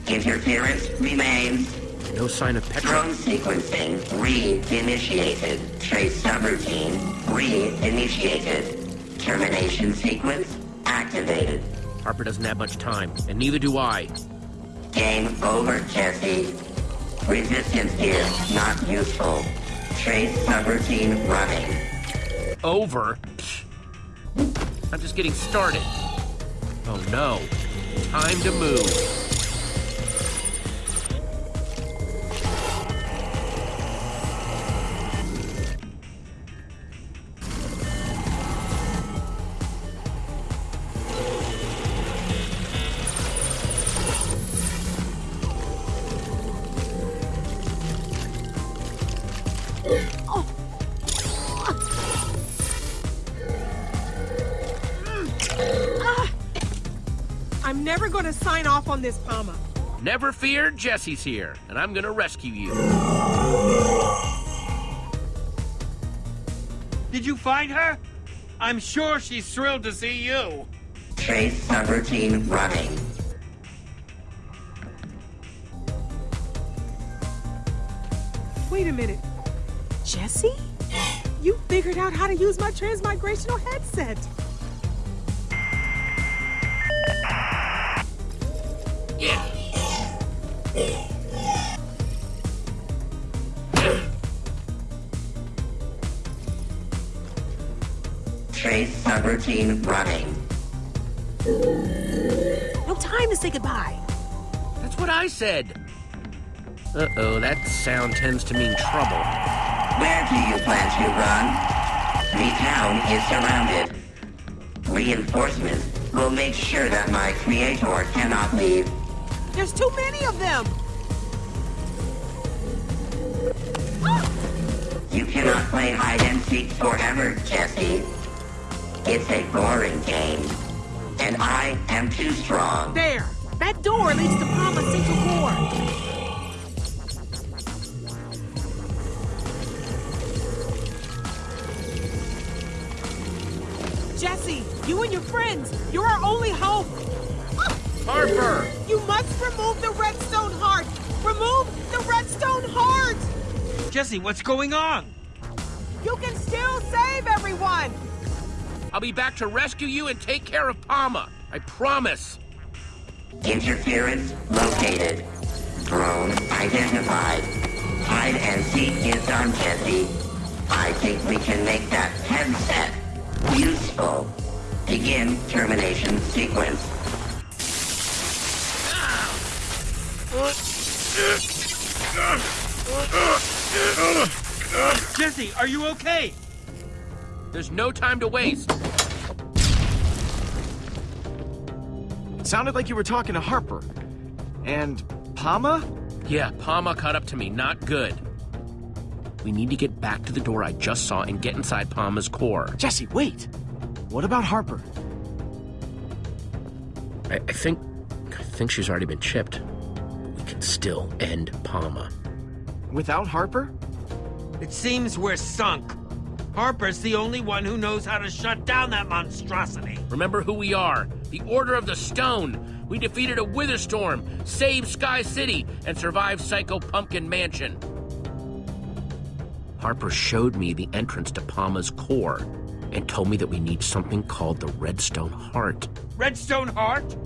Interference remains. No sign of Petra. Drone sequencing re-initiated. Trace subroutine re-initiated. Termination sequence activated. Harper doesn't have much time, and neither do I. Game over, Jesse. Resistance gear not useful. Trace subroutine running. Over? I'm just getting started. Oh no. Time to move. On this, Pama. Never fear, Jesse's here, and I'm gonna rescue you. Did you find her? I'm sure she's thrilled to see you. Trace subroutine running. Wait a minute. Jesse? You figured out how to use my transmigrational headset. Said. Uh-oh, that sound tends to mean trouble. Where do you plan to run? The town is surrounded. Reinforcements will make sure that my creator cannot leave. There's too many of them. You cannot play hide and seek forever, Jesse. It's a boring game. And I am too strong. There. That door leads to Pama's central core. Jesse, you and your friends, you're our only hope. Harper! You must remove the redstone heart. Remove the redstone heart. Jesse, what's going on? You can still save everyone. I'll be back to rescue you and take care of Pama. I promise. Interference located. Drone identified. Hide and seek is done, Jesse. I think we can make that headset useful. Begin termination sequence. Jesse, are you okay? There's no time to waste. It sounded like you were talking to Harper. And Pama? Yeah, Pama caught up to me. Not good. We need to get back to the door I just saw and get inside Pama's core. Jesse, wait! What about Harper? I, I think. I think she's already been chipped. We can still end Pama. Without Harper? It seems we're sunk. Harper's the only one who knows how to shut down that monstrosity. Remember who we are the Order of the Stone. We defeated a Witherstorm, saved Sky City, and survived Psycho Pumpkin Mansion. Harper showed me the entrance to Pama's core and told me that we need something called the Redstone Heart. Redstone Heart?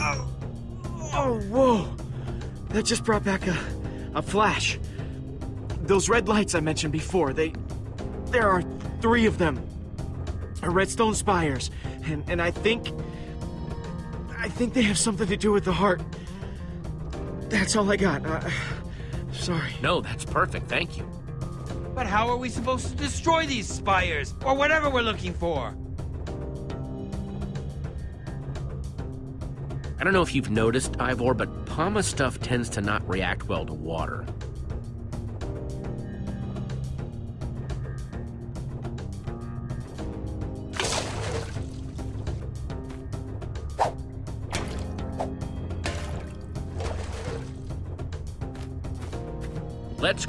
Oh, oh, whoa! That just brought back a, a flash. Those red lights I mentioned before, they. There are three of them. Redstone spires. And, and I think. I think they have something to do with the heart. That's all I got. Uh, sorry. No, that's perfect. Thank you. But how are we supposed to destroy these spires? Or whatever we're looking for? I don't know if you've noticed, Ivor, but Pama stuff tends to not react well to water.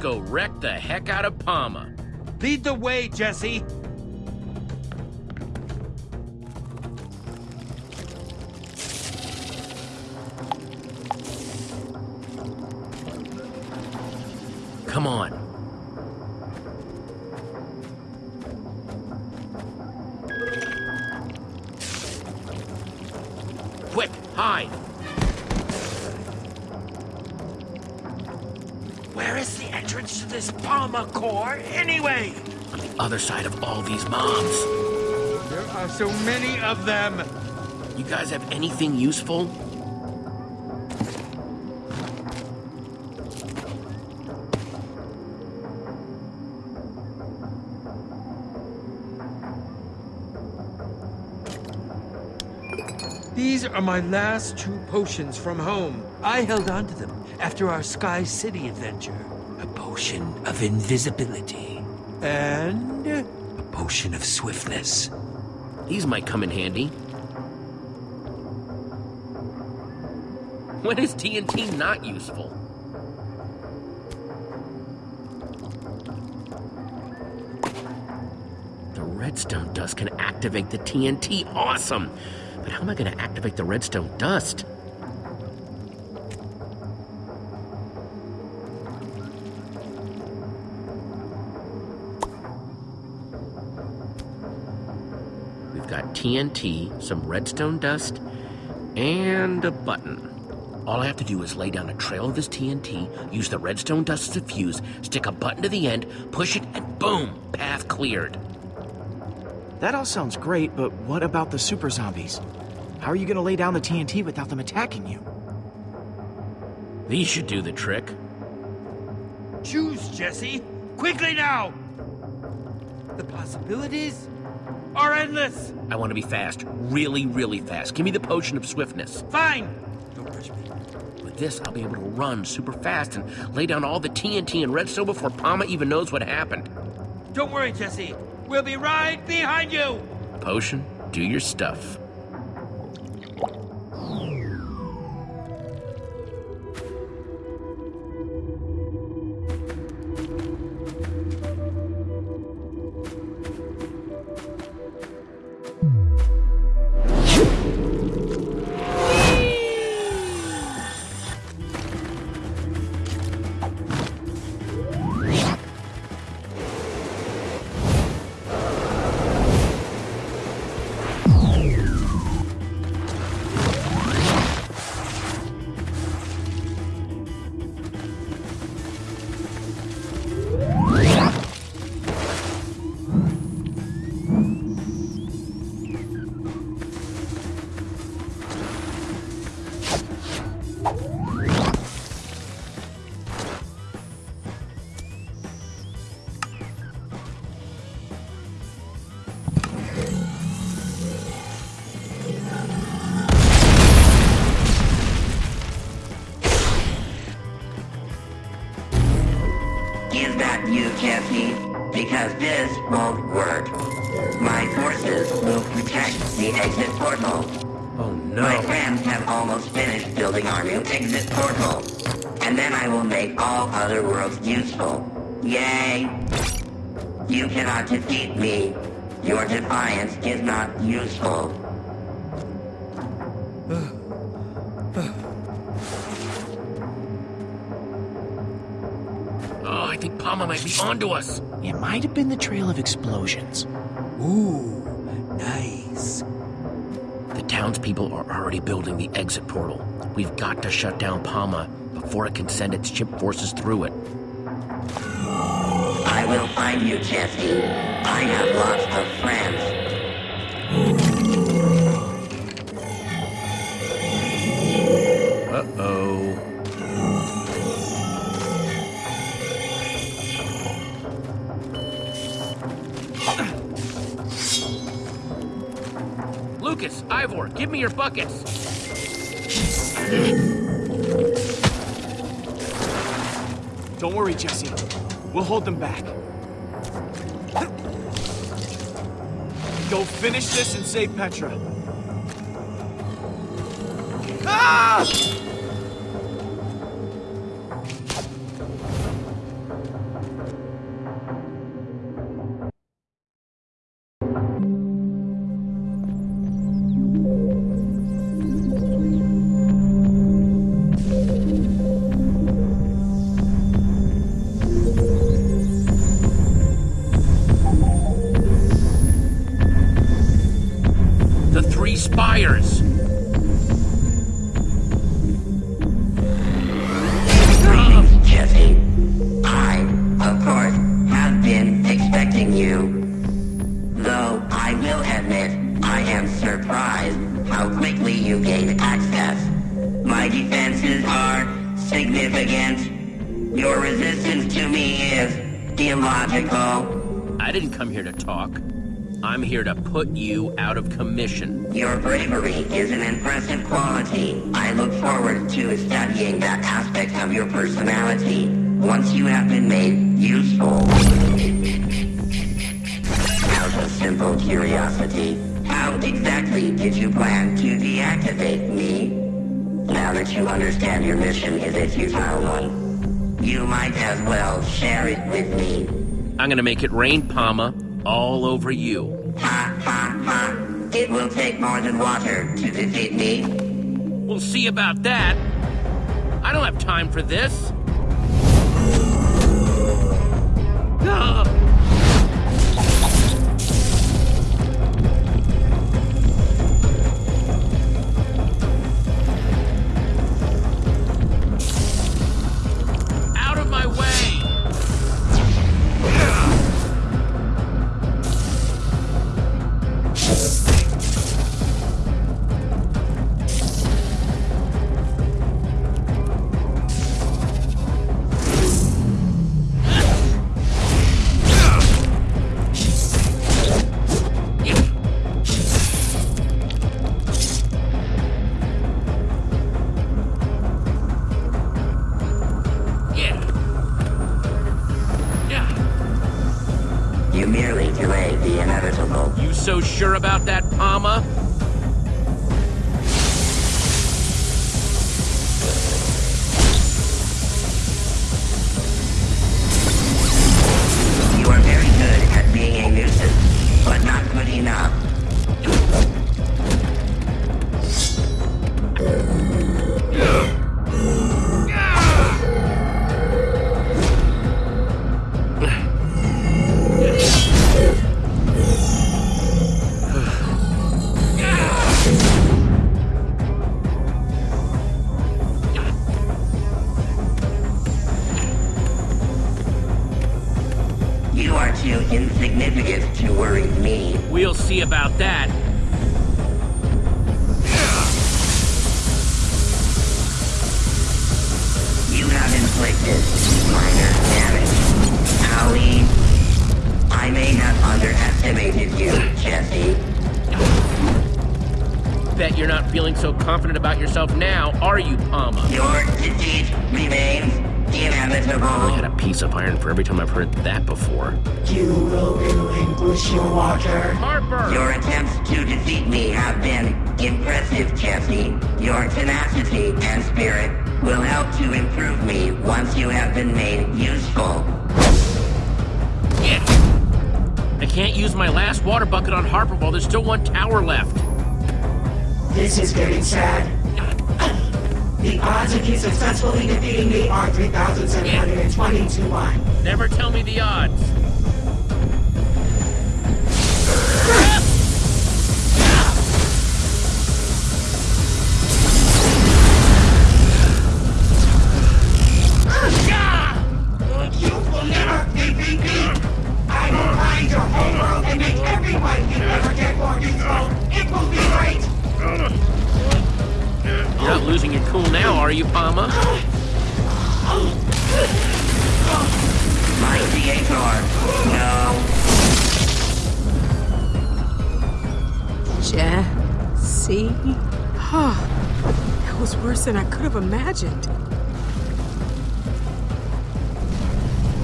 Go wreck the heck out of Pama. Lead the way, Jesse. Anything useful? These are my last two potions from home. I held on to them after our Sky City adventure. A potion of invisibility. And a potion of swiftness. These might come in handy. When is TNT not useful? The redstone dust can activate the TNT. Awesome! But how am I going to activate the redstone dust? We've got TNT, some redstone dust, and a button. All I have to do is lay down a trail of this TNT, use the redstone dust as a fuse, stick a button to the end, push it, and boom! Path cleared. That all sounds great, but what about the super zombies? How are you gonna lay down the TNT without them attacking you? These should do the trick. Choose, Jesse. Quickly now! The possibilities are endless. I want to be fast. Really, really fast. Give me the potion of swiftness. Fine. Don't push me. With this, I'll be able to run super fast and lay down all the TNT and redstone before Pama even knows what happened. Don't worry, Jesse. We'll be right behind you. Potion, do your stuff. is that you can't see, because this won't work. My forces will protect the exit portal. Oh no. My friends have almost finished building our new exit portal. And then I will make all other worlds useful. Yay! You cannot defeat me. Your defiance is not useful. Think Pama might be onto us. It might have been the trail of explosions. Ooh, nice. The townspeople are already building the exit portal. We've got to shut down Pama before it can send its chip forces through it. I will find you, Jesse. I have lots of friends. Lucas, Ivor, give me your buckets. Don't worry, Jesse. We'll hold them back. Go finish this and save Petra. Ah! Exactly did you plan to deactivate me? Now that you understand your mission is a futile one, you might as well share it with me. I'm gonna make it rain Pama all over you. Ha ha ha. It will take more than water to defeat me. We'll see about that. I don't have time for this. Ah! Been made useful. I can't use my last water bucket on Harper while there's still one tower left. This is getting sad. The odds of you successfully defeating me are 3,720 to 1. Never tell me the odds. Have.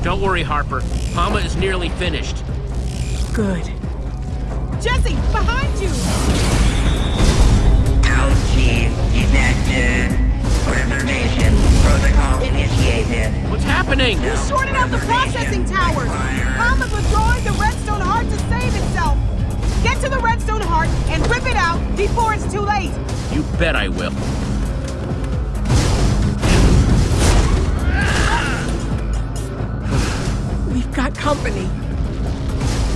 Don't worry, Harper. Pama is nearly finished. Good. Jesse, behind you! Ouchie, detected. Reservation protocol initiated. What's happening? You shorted out the processing towers! Pama's withdrawing the redstone heart to save itself! Get to the redstone heart and rip it out before it's too late! You bet I will. Company.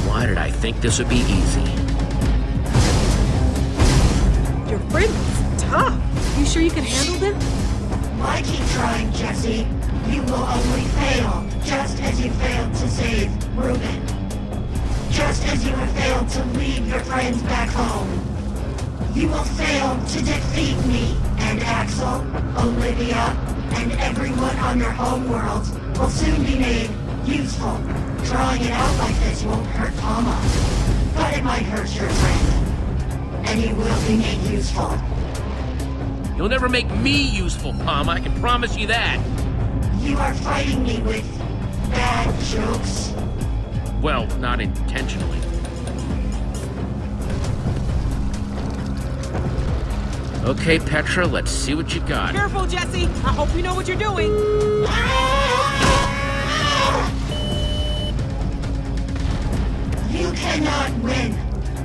Why did I think this would be easy? Your friend is tough. You sure you can handle them? Why keep trying, Jesse? You will only fail, just as you failed to save Reuben. Just as you have failed to lead your friends back home. You will fail to defeat me and Axel, Olivia, and everyone on your home world will soon be made useful. Drawing it out like this won't hurt Pama, but it might hurt your friend. And he will be made useful. You'll never make me useful, Pama. I can promise you that. You are fighting me with bad jokes. Well, not intentionally. Okay, Petra, let's see what you got. Careful, Jesse. I hope you know what you're doing. Ah! Cannot win.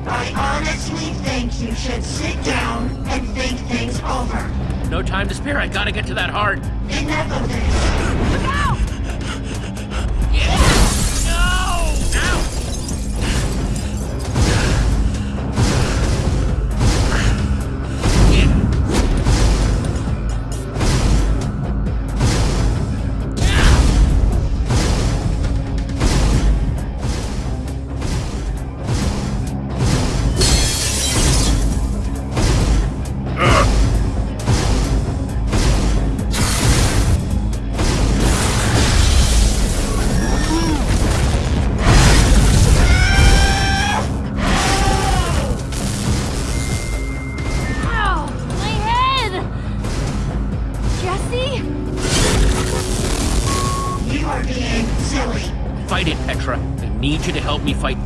I honestly think you should sit down and think things over. No time to spare. I gotta get to that heart. Enough of this. Me fight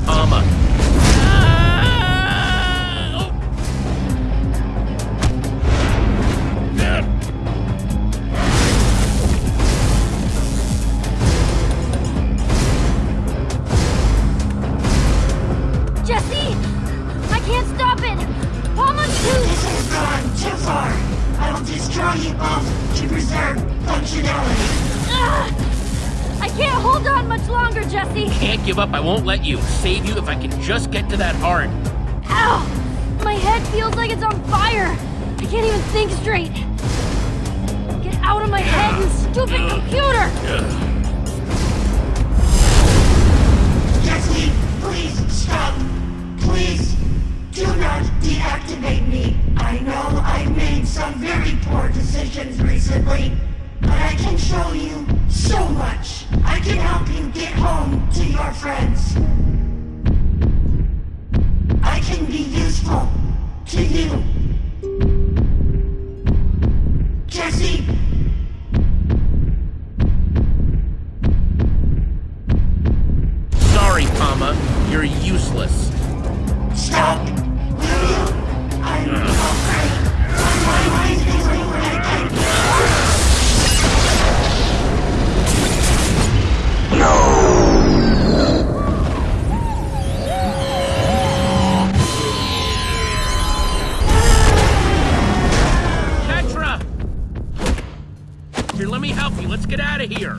get out of here.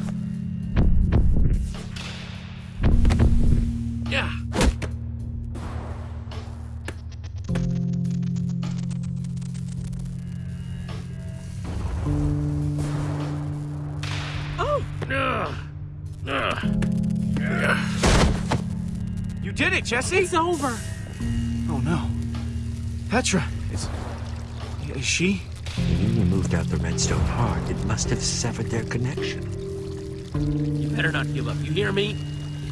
Yeah. Oh, Ugh. Ugh. You did it, Jesse! it's over. Oh no. Petra, is. Is she? When you removed out the redstone heart, it must have severed their connection. You better not give up. You hear me?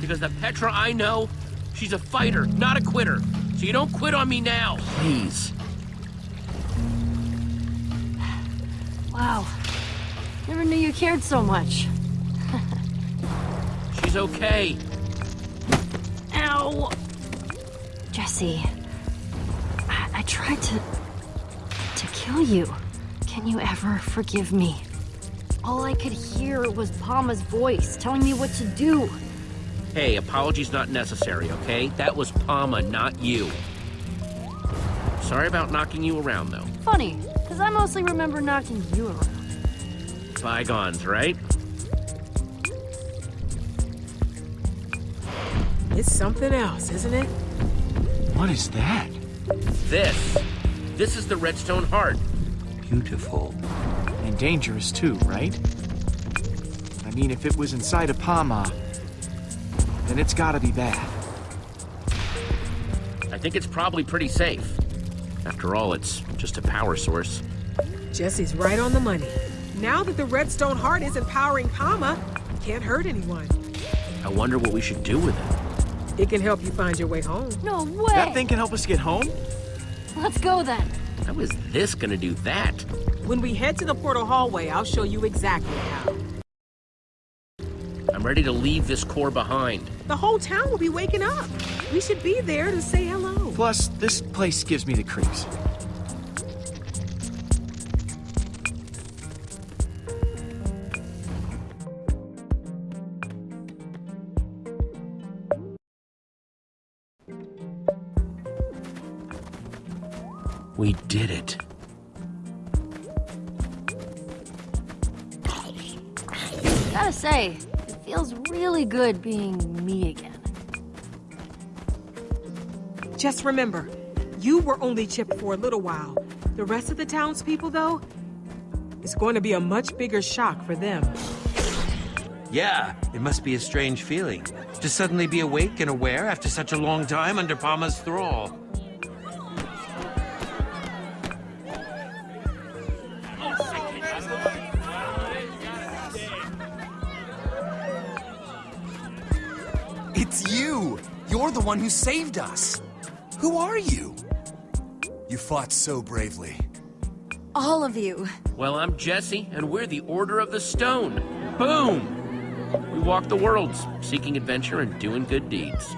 Because the Petra I know, she's a fighter, not a quitter. So you don't quit on me now, please. Wow. Never knew you cared so much. She's okay. Ow! Jesse, I, I tried to. to kill you. Can you ever forgive me? All I could hear was Pama's voice telling me what to do. Hey, apologies not necessary, okay? That was Pama, not you. Sorry about knocking you around, though. Funny, because I mostly remember knocking you around. Bygones, right? It's something else, isn't it? What is that? This. This is the Redstone Heart. Beautiful. And dangerous too, right? I mean, if it was inside a Pama, then it's gotta be bad. I think it's probably pretty safe. After all, it's just a power source. Jesse's right on the money. Now that the redstone heart isn't powering Pama, it can't hurt anyone. I wonder what we should do with it. It can help you find your way home. No way! That thing can help us get home? Let's go then. How is this gonna do that? When we head to the portal hallway, I'll show you exactly how. I'm ready to leave this core behind. The whole town will be waking up. We should be there to say hello. Plus, this place gives me the creeps. We did it. Gotta say, it feels really good being me again. Just remember, you were only chipped for a little while. The rest of the townspeople, though, it's going to be a much bigger shock for them. Yeah, it must be a strange feeling. To suddenly be awake and aware after such a long time under Pama's thrall. The one who saved us! Who are you? You fought so bravely. All of you. Well, I'm Jesse, and we're the Order of the Stone. Boom! We walk the worlds, seeking adventure and doing good deeds.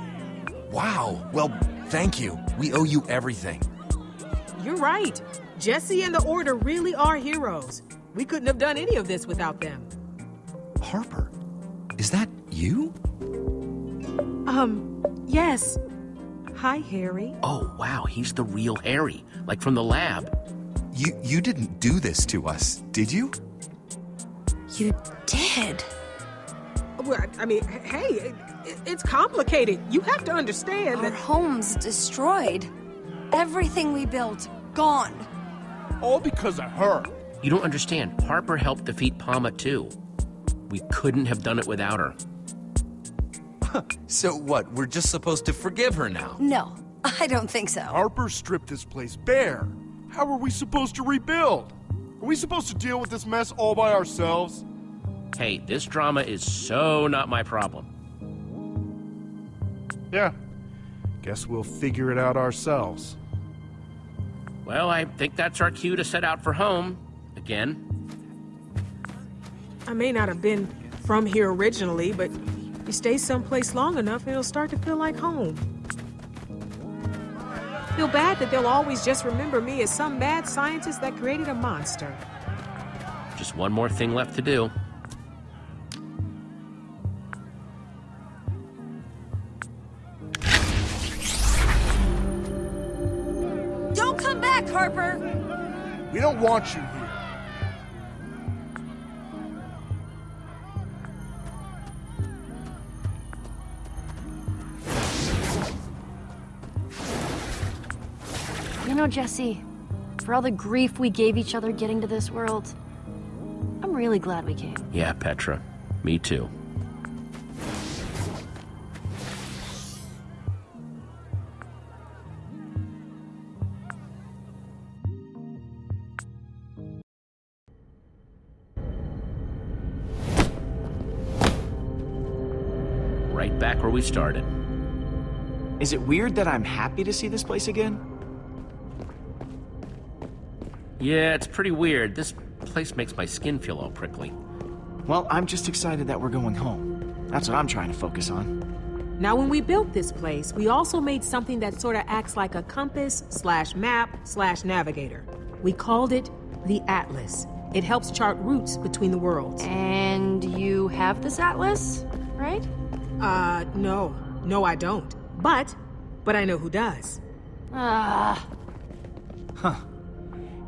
Wow, well, thank you. We owe you everything. You're right. Jesse and the Order really are heroes. We couldn't have done any of this without them. Harper, is that you? Um, yes. Hi, Harry. Oh, wow, he's the real Harry, like from the lab. You you didn't do this to us, did you? You did. Well, I mean, hey, it, it's complicated. You have to understand Our that. home's destroyed. Everything we built, gone. All because of her. You don't understand. Harper helped defeat Pama, too. We couldn't have done it without her. So what, we're just supposed to forgive her now? No, I don't think so. Harper stripped this place bare. How are we supposed to rebuild? Are we supposed to deal with this mess all by ourselves? Hey, this drama is so not my problem. Yeah. Guess we'll figure it out ourselves. Well, I think that's our cue to set out for home. Again. I may not have been from here originally, but you stay someplace long enough and it'll start to feel like home. Feel bad that they'll always just remember me as some mad scientist that created a monster. Just one more thing left to do. Don't come back, Harper! We don't want you here. Know, Jesse, for all the grief we gave each other getting to this world, I'm really glad we came. Yeah, Petra. Me too. Right back where we started. Is it weird that I'm happy to see this place again? Yeah, it's pretty weird. This place makes my skin feel all prickly. Well, I'm just excited that we're going home. That's what I'm trying to focus on. Now, when we built this place, we also made something that sort of acts like a compass slash map slash navigator. We called it the Atlas. It helps chart routes between the worlds. And you have this atlas, right? Uh, no. No, I don't. But, but I know who does. Ah. Huh.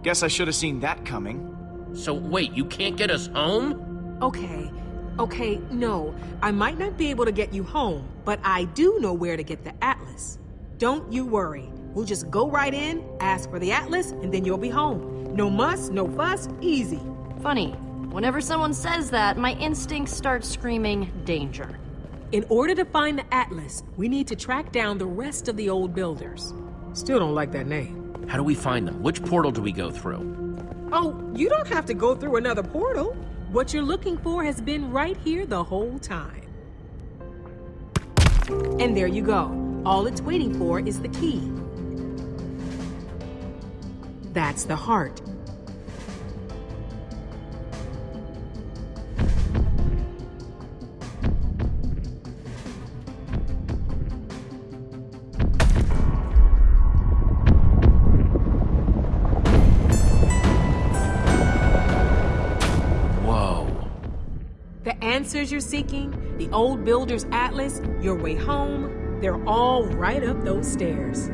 Guess I should have seen that coming. So wait, you can't get us home? Okay. Okay, no. I might not be able to get you home, but I do know where to get the Atlas. Don't you worry. We'll just go right in, ask for the Atlas, and then you'll be home. No muss, no fuss, easy. Funny. Whenever someone says that, my instincts start screaming danger. In order to find the Atlas, we need to track down the rest of the old builders. Still don't like that name. How do we find them? Which portal do we go through? Oh, you don't have to go through another portal. What you're looking for has been right here the whole time. And there you go. All it's waiting for is the key. That's the heart. Answers you're seeking, the old builder's atlas, your way home, they're all right up those stairs.